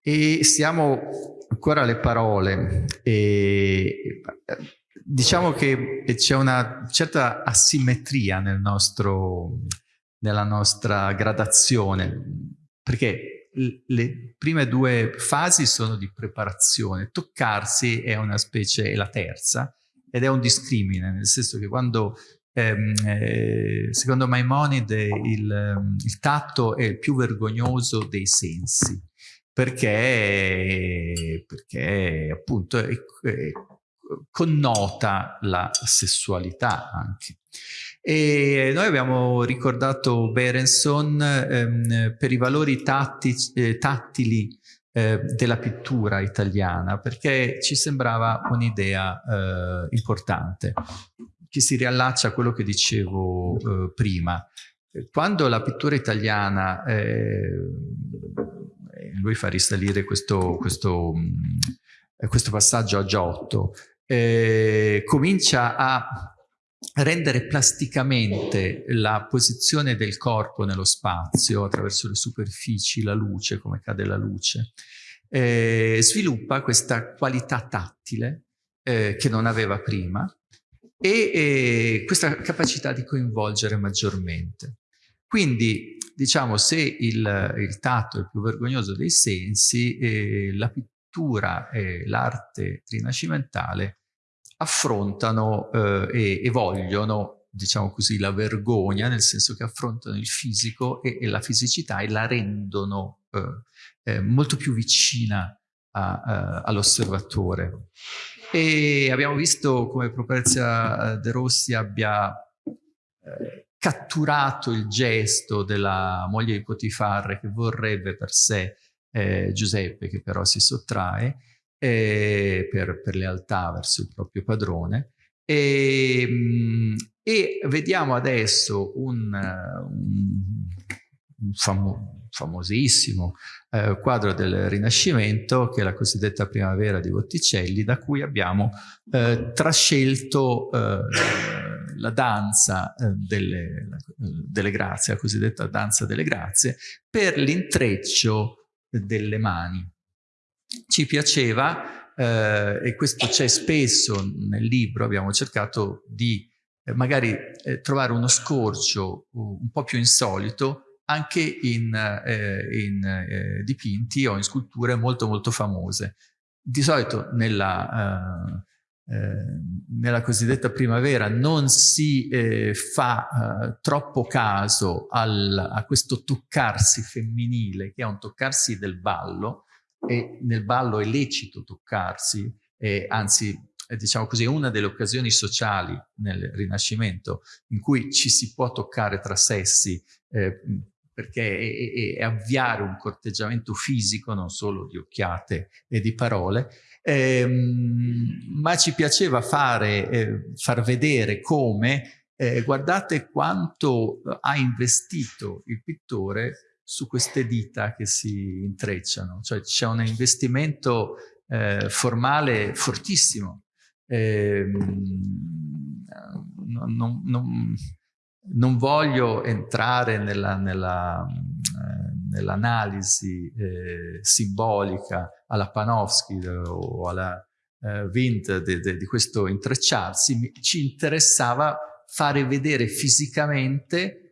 E siamo ancora alle parole. E diciamo che c'è una certa asimmetria nel nostro, nella nostra gradazione, perché le prime due fasi sono di preparazione, toccarsi è una specie, è la terza, ed è un discrimine, nel senso che quando, ehm, eh, secondo Maimonide, il, il, tatto è il più vergognoso dei sensi, perché, perché appunto è, è, connota la sessualità anche. E noi abbiamo ricordato Berenson ehm, per i valori tatti, eh, tattili eh, della pittura italiana perché ci sembrava un'idea eh, importante che si riallaccia a quello che dicevo eh, prima. Quando la pittura italiana, eh, lui fa risalire questo, questo, questo passaggio a Giotto, comincia a rendere plasticamente la posizione del corpo nello spazio attraverso le superfici, la luce, come cade la luce, eh, sviluppa questa qualità tattile eh, che non aveva prima e eh, questa capacità di coinvolgere maggiormente. Quindi, diciamo, se il, il tatto è il più vergognoso dei sensi, eh, la pittura e l'arte rinascimentale affrontano eh, e, e, vogliono, diciamo così, la vergogna, nel senso che affrontano il fisico e, e la fisicità e la rendono eh, eh, molto più vicina all'osservatore. E abbiamo visto come Properzia De Rossi abbia eh, catturato il gesto della moglie di Potifarre che vorrebbe per sé eh, Giuseppe, che però si sottrae, eh, per, per, lealtà verso il proprio padrone. E, mm, e vediamo adesso un, un, un famo, famosissimo eh, quadro del Rinascimento, che è la cosiddetta Primavera di Botticelli, da cui abbiamo eh, trascelto eh, la danza eh, delle, delle grazie, la cosiddetta danza delle grazie, per l'intreccio delle mani ci piaceva, eh, e questo c'è spesso nel libro, abbiamo cercato di eh, magari eh, trovare uno scorcio un po' più insolito anche in, eh, in eh, dipinti o in sculture molto molto famose. Di solito nella, eh, nella cosiddetta primavera non si fa troppo caso al, a questo toccarsi femminile, che è un toccarsi del ballo, e nel ballo è lecito toccarsi, eh, anzi diciamo così, è una delle occasioni sociali nel Rinascimento in cui ci si può toccare tra sessi eh, perché è, è, è, avviare un corteggiamento fisico, non solo di occhiate e di parole, ehm, ma ci piaceva fare, eh, far vedere come, eh, guardate quanto ha investito il pittore su queste dita che si intrecciano, cioè c'è un investimento eh, formale fortissimo. Eh, non, non, non, voglio entrare nell'analisi nell eh, simbolica alla Panofsky o alla eh, Wind di questo intrecciarsi, ci interessava fare vedere fisicamente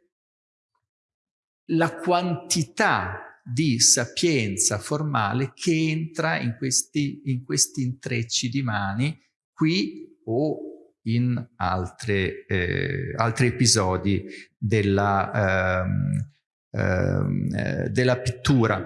la quantità di sapienza formale che entra in questi, in questi intrecci di mani qui o in altre, eh, altri episodi della, ehm, ehm, della pittura.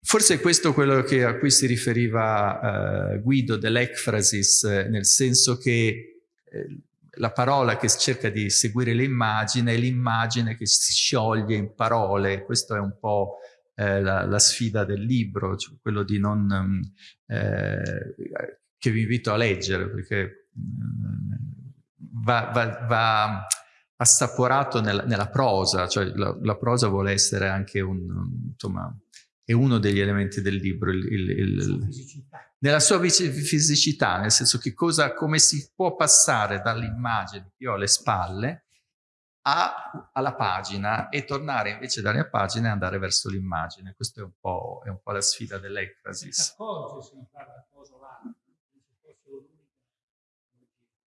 Forse è questo quello che, a cui si riferiva eh, Guido dell'ecfrasis, eh, nel senso che eh, la parola che cerca di seguire l'immagine è l'immagine che si scioglie in parole, questa è un po' eh, la, la, sfida del libro, cioè quello di non, mm, eh, che vi invito a leggere perché mm, va, va, va assaporato nella, nella, prosa, cioè la, la, prosa vuole essere anche un, insomma, è uno degli elementi del libro, il, il, il, nella sua fisicità, nel senso che cosa, come si può passare dall'immagine che ho alle spalle a, alla pagina e tornare invece dalle pagine e andare verso l'immagine. Questa è un po', è un po' la sfida dell'ecrasis.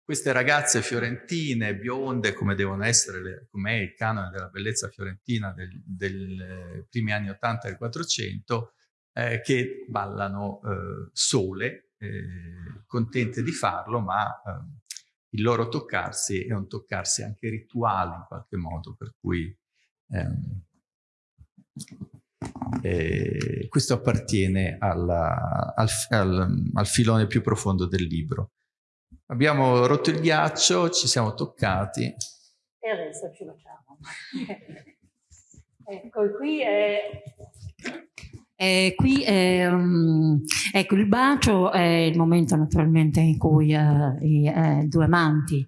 Queste ragazze fiorentine, bionde, come devono essere, come è il canone della bellezza fiorentina dei eh, primi anni 80 del 400, eh, che ballano eh, sole, eh, contente di farlo, ma eh, il loro toccarsi è un toccarsi anche rituale in qualche modo, per cui ehm, eh, questo appartiene alla, al, al, al filone più profondo del libro. Abbiamo rotto il ghiaccio, ci siamo toccati. E adesso ci facciamo. ecco, qui è eh, qui um, ecco, il bacio è il momento naturalmente in cui uh, i eh, due amanti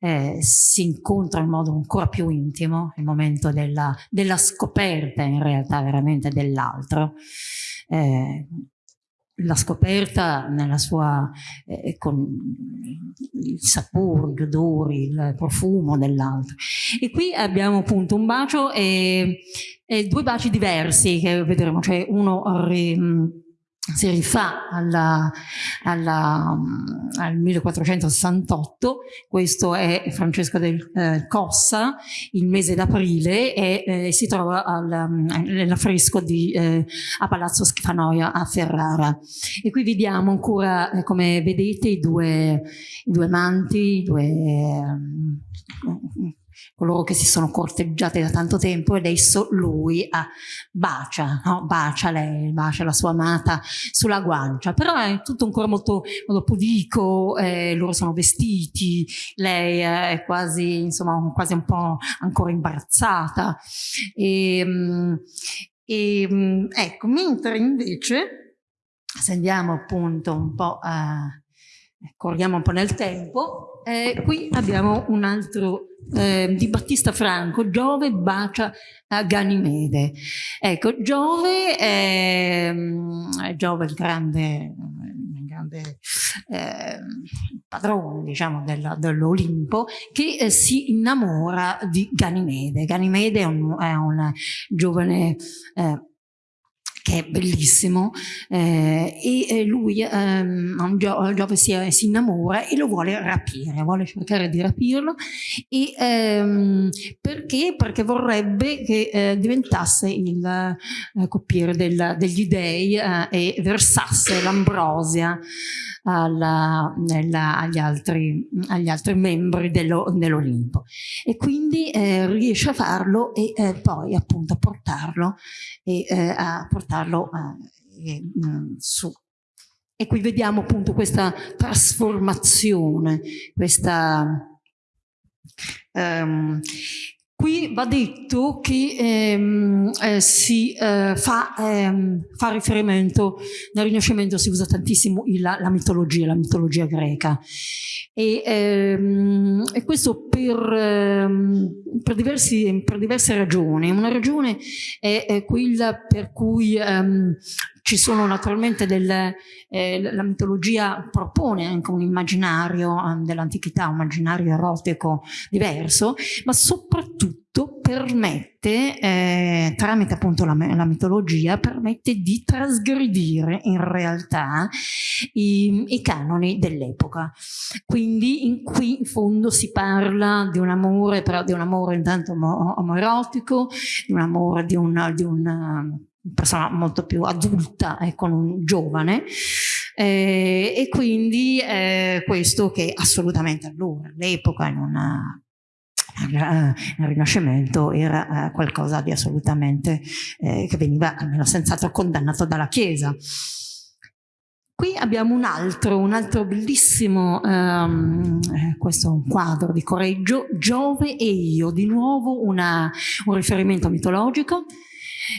eh, si incontrano in modo ancora più intimo, il momento della, della scoperta in realtà veramente dell'altro. Eh, la scoperta nella sua, eh, con il sapore, gli odori, il profumo dell'altro. E qui abbiamo appunto un bacio e, e due baci diversi che vedremo, cioè uno si rifà alla, alla, al 1468, questo è Francesco del eh, Cossa, il mese d'aprile e eh, si trova nell'affresco eh, a Palazzo Schifanoia a Ferrara. E qui vediamo ancora, eh, come vedete, i due, i due amanti, i due coloro che si sono corteggiati da tanto tempo e adesso lui ah, bacia, no? bacia lei, bacia la sua amata sulla guancia, però è tutto ancora molto, molto pudico, eh, loro sono vestiti, lei è quasi, insomma, quasi un po' ancora imbarazzata. E, mm, e, mm, ecco, mentre invece, se andiamo appunto un po' a, corriamo un po' nel tempo, eh, qui abbiamo un altro eh, di Battista Franco, Giove bacia a Ganimede. Ecco, Giove è, mm, Giove il grande, il grande eh, padrone diciamo, dell'Olimpo che eh, si innamora di Ganimede. Ganimede è un, è un giovane eh, che è bellissimo, eh, e lui ehm, Gio Giove si, si, innamora e lo vuole rapire, vuole cercare di rapirlo, e, ehm, perché? Perché vorrebbe che eh, diventasse il eh, coppiere del, degli dei eh, e versasse l'ambrosia alla, nella, agli, altri, agli, altri, membri dell'Olimpo e quindi eh, riesce a farlo e eh, poi appunto a portarlo, e, eh, a portarlo eh, mm, su. E qui vediamo appunto questa trasformazione, questa... Um, Qui va detto che ehm, eh, si eh, fa, ehm, fa, riferimento, nel Rinascimento si usa tantissimo il, la, la, mitologia, la mitologia greca. E, ehm, e questo per, ehm, per, diversi, per, diverse ragioni. Una ragione è, è quella per cui ehm, ci sono naturalmente delle, eh, la mitologia propone anche un immaginario eh, dell'antichità, un immaginario erotico diverso, ma soprattutto permette, eh, tramite appunto la, la, mitologia, permette di trasgredire in realtà i, i canoni dell'epoca. Quindi in qui in fondo si parla di un amore, però di un amore intanto omoerotico, di un amore di un, di un persona molto più adulta e con un giovane. Eh, e quindi eh, questo che assolutamente allora, all'epoca in una nel Rinascimento era eh, qualcosa di assolutamente eh, che veniva almeno senz'altro condannato dalla Chiesa. Qui abbiamo un altro, un altro bellissimo, um, questo è un quadro di Correggio, Giove e io, di nuovo una, un riferimento mitologico,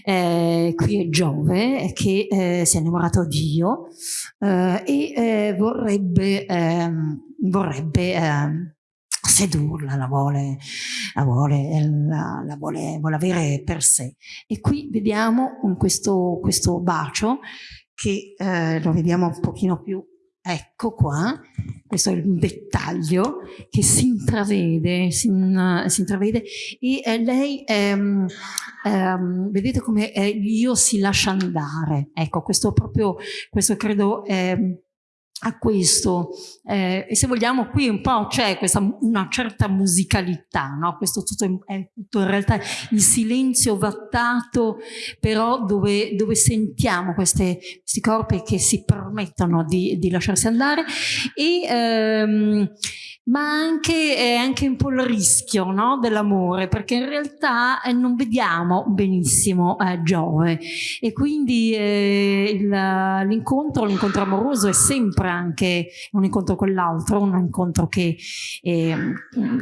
eh, qui è Giove che eh, si è innamorato di Dio eh, e eh, vorrebbe, ehm, vorrebbe ehm, sedurla, la vuole, la, vuole, la, la vuole, vuole, avere per sé. E qui vediamo questo, questo bacio che eh, lo vediamo un pochino più Ecco qua, questo è il dettaglio che si intravede, si, in, si intravede. E eh, lei, ehm, ehm, vedete come eh, io si lascia andare, ecco questo proprio, questo credo ehm, a questo eh, e se vogliamo qui un po' c'è una certa musicalità, no? questo tutto è tutto in realtà il silenzio vattato però dove, dove sentiamo queste, questi corpi che si permettono di, di lasciarsi andare e, ehm, ma anche, è anche un po' il rischio no? dell'amore, perché in realtà eh, non vediamo benissimo eh, Giove e quindi eh, l'incontro, l'incontro amoroso è sempre anche un incontro con l'altro, un incontro che eh,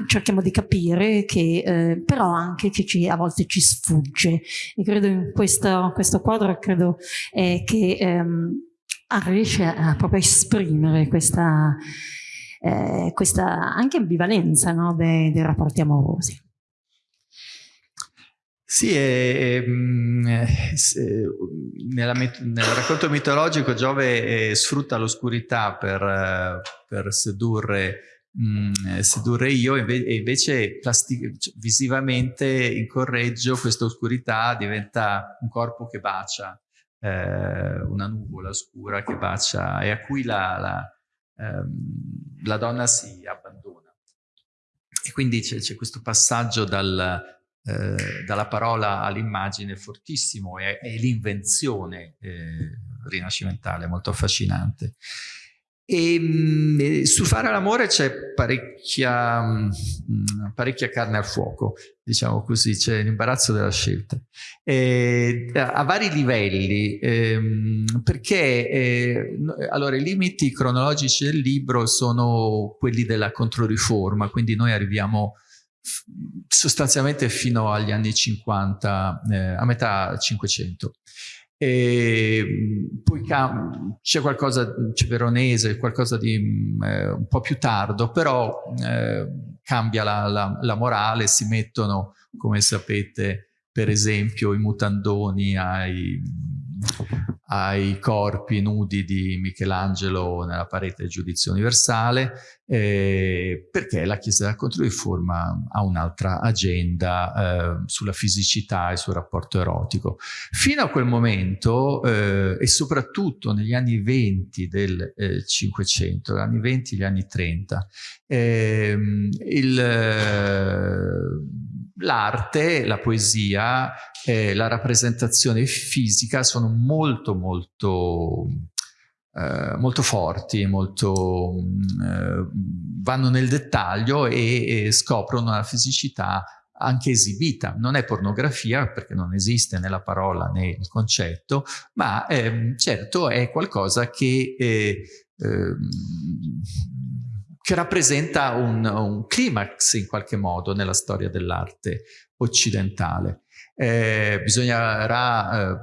cerchiamo di capire, che, eh, però anche che ci, a volte ci sfugge. E credo in questo, questo quadro credo eh, che ehm, riesce a proprio esprimere questa eh, questa anche ambivalenza no, dei, dei rapporti amorosi. Sì, è, è, mm, è, nella, nel racconto mitologico Giove eh, sfrutta l'oscurità per, per sedurre, mh, mm, sedurre, io e invece cioè, visivamente in correggio questa oscurità diventa un corpo che bacia, eh, una nuvola scura che bacia e a cui la, la ehm, la donna si abbandona. E quindi c'è questo passaggio dal, eh, dalla parola all'immagine fortissimo e, e l'invenzione eh, rinascimentale molto affascinante. E mh, mm, su fare l'amore c'è parecchia, mm, parecchia, carne al fuoco, diciamo così, c'è l'imbarazzo della scelta. E, a vari livelli, ehm, perché eh, allora, i limiti cronologici del libro sono quelli della controriforma, quindi noi arriviamo sostanzialmente fino agli anni 50, eh, a metà 500. E poi c'è qualcosa, c'è Veronese, qualcosa di eh, un po' più tardo, però eh, cambia la, la, la, morale, si mettono, come sapete, per esempio i mutandoni ai, ai corpi nudi di Michelangelo nella parete del giudizio universale, eh, perché la Chiesa della Controriforma ha un'altra agenda eh, sulla fisicità e sul rapporto erotico. Fino a quel momento, eh, e soprattutto negli anni 20 del eh, Cinquecento, gli anni 20 e gli anni 30, ehm, l'arte, la poesia, eh, la rappresentazione fisica sono molto molto eh, molto forti, molto, eh, vanno nel dettaglio e, e scoprono la fisicità anche esibita. Non è pornografia perché non esiste né la parola né il concetto, ma ehm, certo è qualcosa che, eh, ehm, che rappresenta un, un, climax in qualche modo nella storia dell'arte occidentale. Eh, bisognerà eh,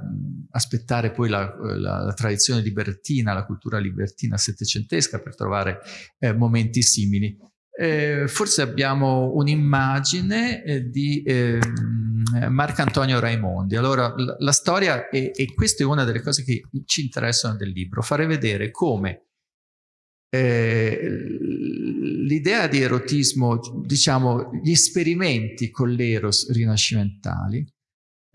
aspettare poi la, la, la, tradizione libertina, la cultura libertina settecentesca per trovare eh, momenti simili. Eh, forse abbiamo un'immagine eh, di ehm, Marcantonio Raimondi. Allora, la, la storia, e, e questa è una delle cose che ci interessano del libro, fare vedere come eh, l'idea di erotismo, diciamo, gli esperimenti con l'eros rinascimentali,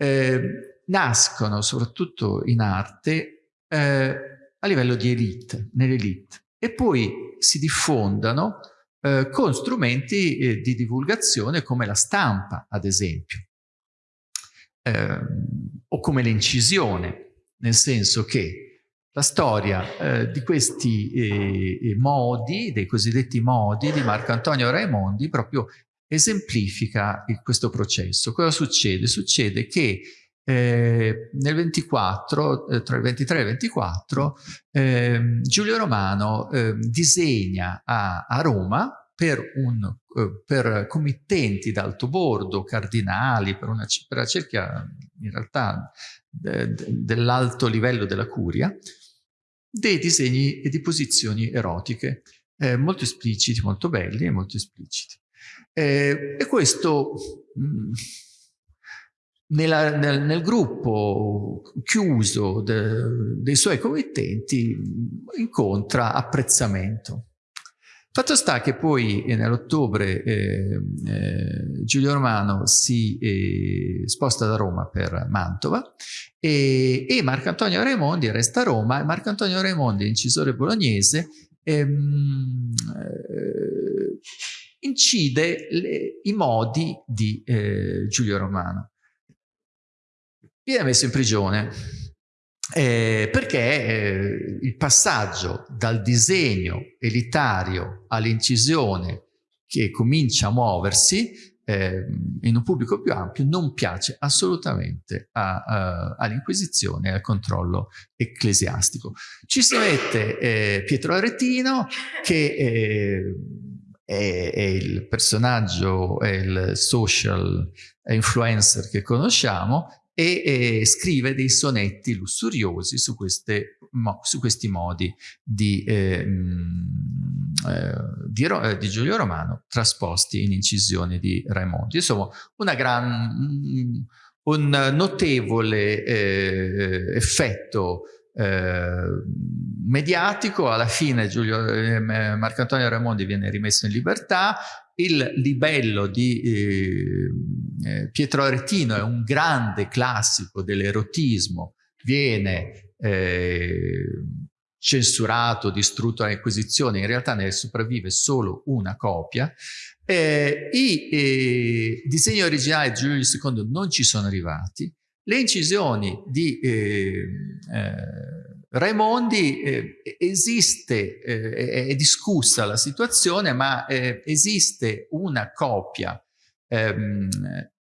eh, nascono soprattutto in arte eh, a livello di elite, nell'elite, e poi si diffondano eh, con strumenti eh, di divulgazione come la stampa, ad esempio, ehm, o come l'incisione, nel senso che la storia eh, di questi eh, modi, dei cosiddetti modi di Marco Antonio Raimondi, proprio esemplifica questo processo. Cosa succede? Succede che eh, nel 24, eh, tra il 23 e il 24, eh, Giulio Romano ehm, disegna a, a, Roma per, un, eh, per committenti d'alto bordo, cardinali, per una, per una cerchia in realtà dell'alto livello della curia, dei disegni e di posizioni erotiche, eh, molto espliciti, molto belli e molto espliciti. Eh, e questo mm, nella, nel, nel, gruppo chiuso de, dei suoi committenti incontra apprezzamento. Fatto sta che poi eh, nell'ottobre eh, eh, Giulio Romano si eh, sposta da Roma per Mantova e, e Marco Antonio Raimondi resta a Roma e Marco Antonio Raimondi, incisore bolognese, ehm, eh, incide le, i modi di eh, Giulio Romano. Viene messo in prigione eh, perché eh, il passaggio dal disegno elitario all'incisione che comincia a muoversi eh, in un pubblico più ampio non piace assolutamente all'Inquisizione e al controllo ecclesiastico. Ci si mette eh, Pietro Aretino che eh, è, è, il personaggio, è il social influencer che conosciamo e, e scrive dei sonetti lussuriosi su, queste, mo, su questi modi di, eh, eh, di, eh, di, Giulio Romano trasposti in incisioni di Raimondi. Insomma, gran, un notevole eh, effetto eh, mediatico, alla fine Giulio, eh, Marcantonio Raimondi viene rimesso in libertà, il libello di eh, eh, Pietro Aretino è un grande classico dell'erotismo, viene eh, censurato, distrutto dall'Inquisizione, in realtà ne sopravvive solo una copia. Eh, I eh, disegni originali di Giulio II non ci sono arrivati, le incisioni di eh, Raimondi eh, esiste, eh, è discussa la situazione, ma eh, esiste una copia ehm,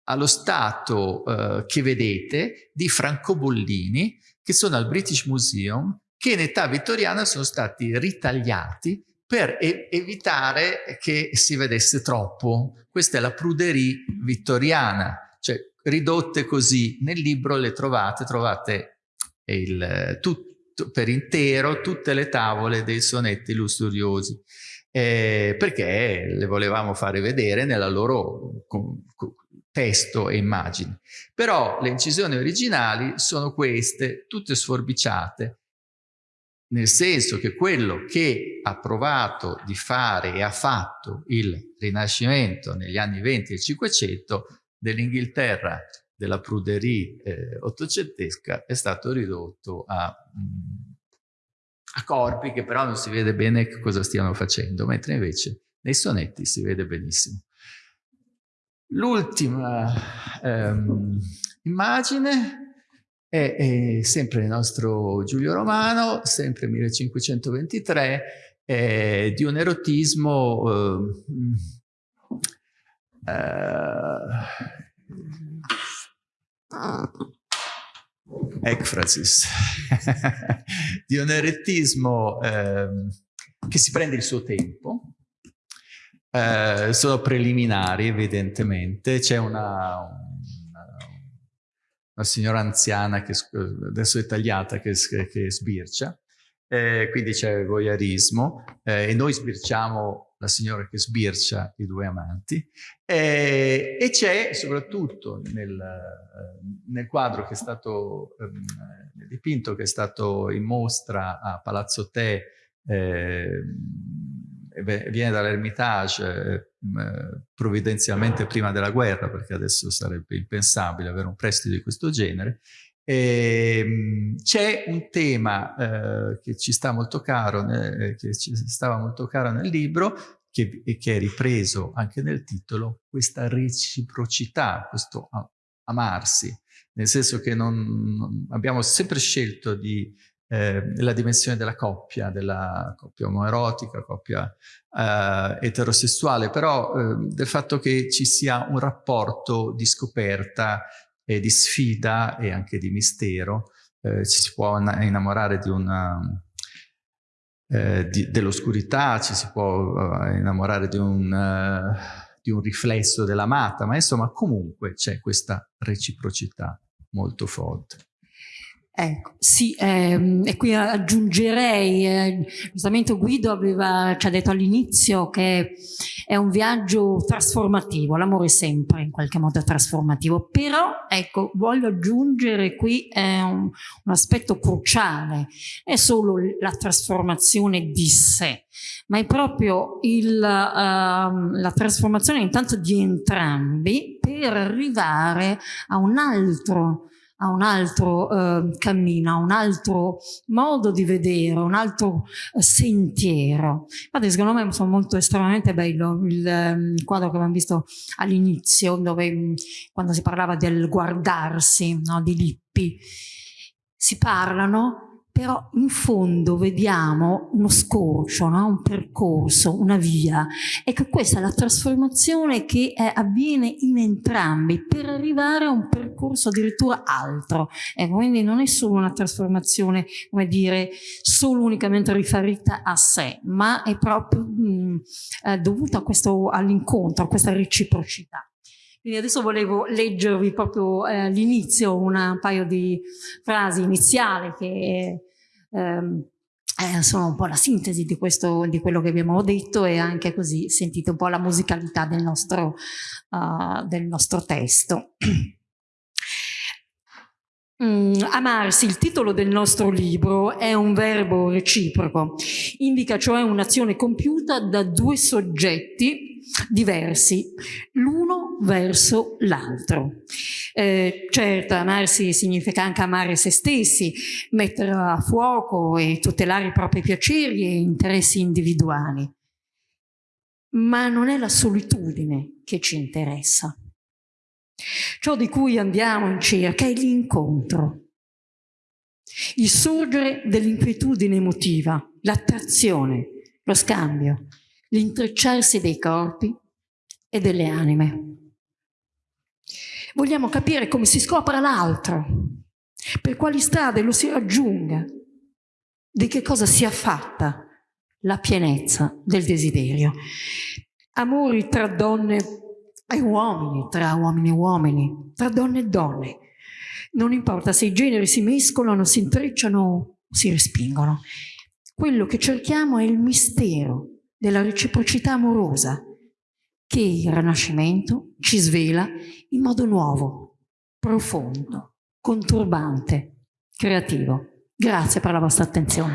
allo stato eh, che vedete di francobollini che sono al British Museum che in età vittoriana sono stati ritagliati per e evitare che si vedesse troppo. Questa è la pruderie vittoriana, cioè ridotte così. Nel libro le trovate, trovate il, tutto per intero tutte le tavole dei sonetti lussuriosi, eh, perché le volevamo fare vedere nella loro testo e immagini. Però le incisioni originali sono queste, tutte sforbiciate, nel senso che quello che ha provato di fare e ha fatto il Rinascimento negli anni 20 e 500 dell'Inghilterra della pruderie eh, ottocentesca è stato ridotto a, mm, a, corpi che però non si vede bene cosa stiano facendo, mentre invece nei sonetti si vede benissimo. L'ultima ehm, immagine è, è, sempre il nostro Giulio Romano, sempre 1523, eh, di un erotismo eh, eh, Ekphrasis, di un erettismo eh, che si prende il suo tempo, eh, sono preliminari evidentemente, c'è una, una, una, signora anziana che adesso è tagliata che, che sbircia, eh, quindi c'è voyeurismo. Eh, e noi sbirciamo la signora che sbircia i due amanti eh, e c'è soprattutto nel, nel, quadro che è stato ehm, nel dipinto che è stato in mostra a Palazzo Te eh, viene dall'Ermitage eh, provvidenzialmente prima della guerra perché adesso sarebbe impensabile avere un prestito di questo genere Ehm, c'è un tema eh, che ci sta molto caro, eh, che ci stava molto caro nel libro, che, che, è ripreso anche nel titolo, questa reciprocità, questo amarsi, nel senso che non, non abbiamo sempre scelto di eh, la dimensione della coppia, della coppia omoerotica, coppia eh, eterosessuale, però eh, del fatto che ci sia un rapporto di scoperta, e di sfida e anche di mistero. Eh, ci si può innamorare eh, dell'oscurità, ci si può uh, innamorare di un, uh, di un riflesso dell'amata, ma insomma comunque c'è questa reciprocità molto forte. Ecco, sì, ehm, e qui aggiungerei, eh, giustamente Guido aveva, ci ha detto all'inizio che è un viaggio trasformativo, l'amore sempre in qualche modo è trasformativo, però ecco, voglio aggiungere qui eh, un, un, aspetto cruciale, è solo la trasformazione di sé, ma è proprio il, uh, la trasformazione intanto di entrambi per arrivare a un altro a un altro eh, cammino, a un altro modo di vedere, un altro eh, sentiero. Infatti secondo me è molto estremamente bello il, ehm, il quadro che abbiamo visto all'inizio, mm, quando si parlava del guardarsi, no, di Lippi, si parlano però in fondo vediamo uno scorcio, no? un percorso, una via. Ecco, questa è la trasformazione che eh, avviene in entrambi per arrivare a un percorso addirittura altro. Ecco, quindi non è solo una trasformazione, come dire, solo unicamente riferita a sé, ma è proprio mh, eh, dovuta all'incontro, a questa reciprocità. Quindi adesso volevo leggervi proprio eh, all'inizio un paio di frasi iniziali che ehm, eh, sono un po' la sintesi di, questo, di quello che abbiamo detto e anche così sentite un po' la musicalità del nostro, uh, del nostro testo. Mm, amarsi, il titolo del nostro libro, è un verbo reciproco, indica cioè un'azione compiuta da due soggetti diversi, l'uno verso l'altro. Eh, certo, amarsi significa anche amare se stessi, mettere a fuoco e tutelare i propri piaceri e interessi individuali. Ma non è la solitudine che ci interessa Ciò di cui andiamo in cerca è l'incontro, il sorgere dell'inquietudine emotiva, l'attrazione, lo scambio, l'intrecciarsi dei corpi e delle anime. Vogliamo capire come si scopra l'altro, per quali strade lo si raggiunga, di che cosa sia fatta la pienezza del desiderio. Amori tra donne ai uomini, tra uomini e uomini, tra donne e donne. Non importa se i generi si mescolano, si intrecciano o si respingono. Quello che cerchiamo è il mistero della reciprocità amorosa che il Rinascimento ci svela in modo nuovo, profondo, conturbante, creativo. Grazie per la vostra attenzione.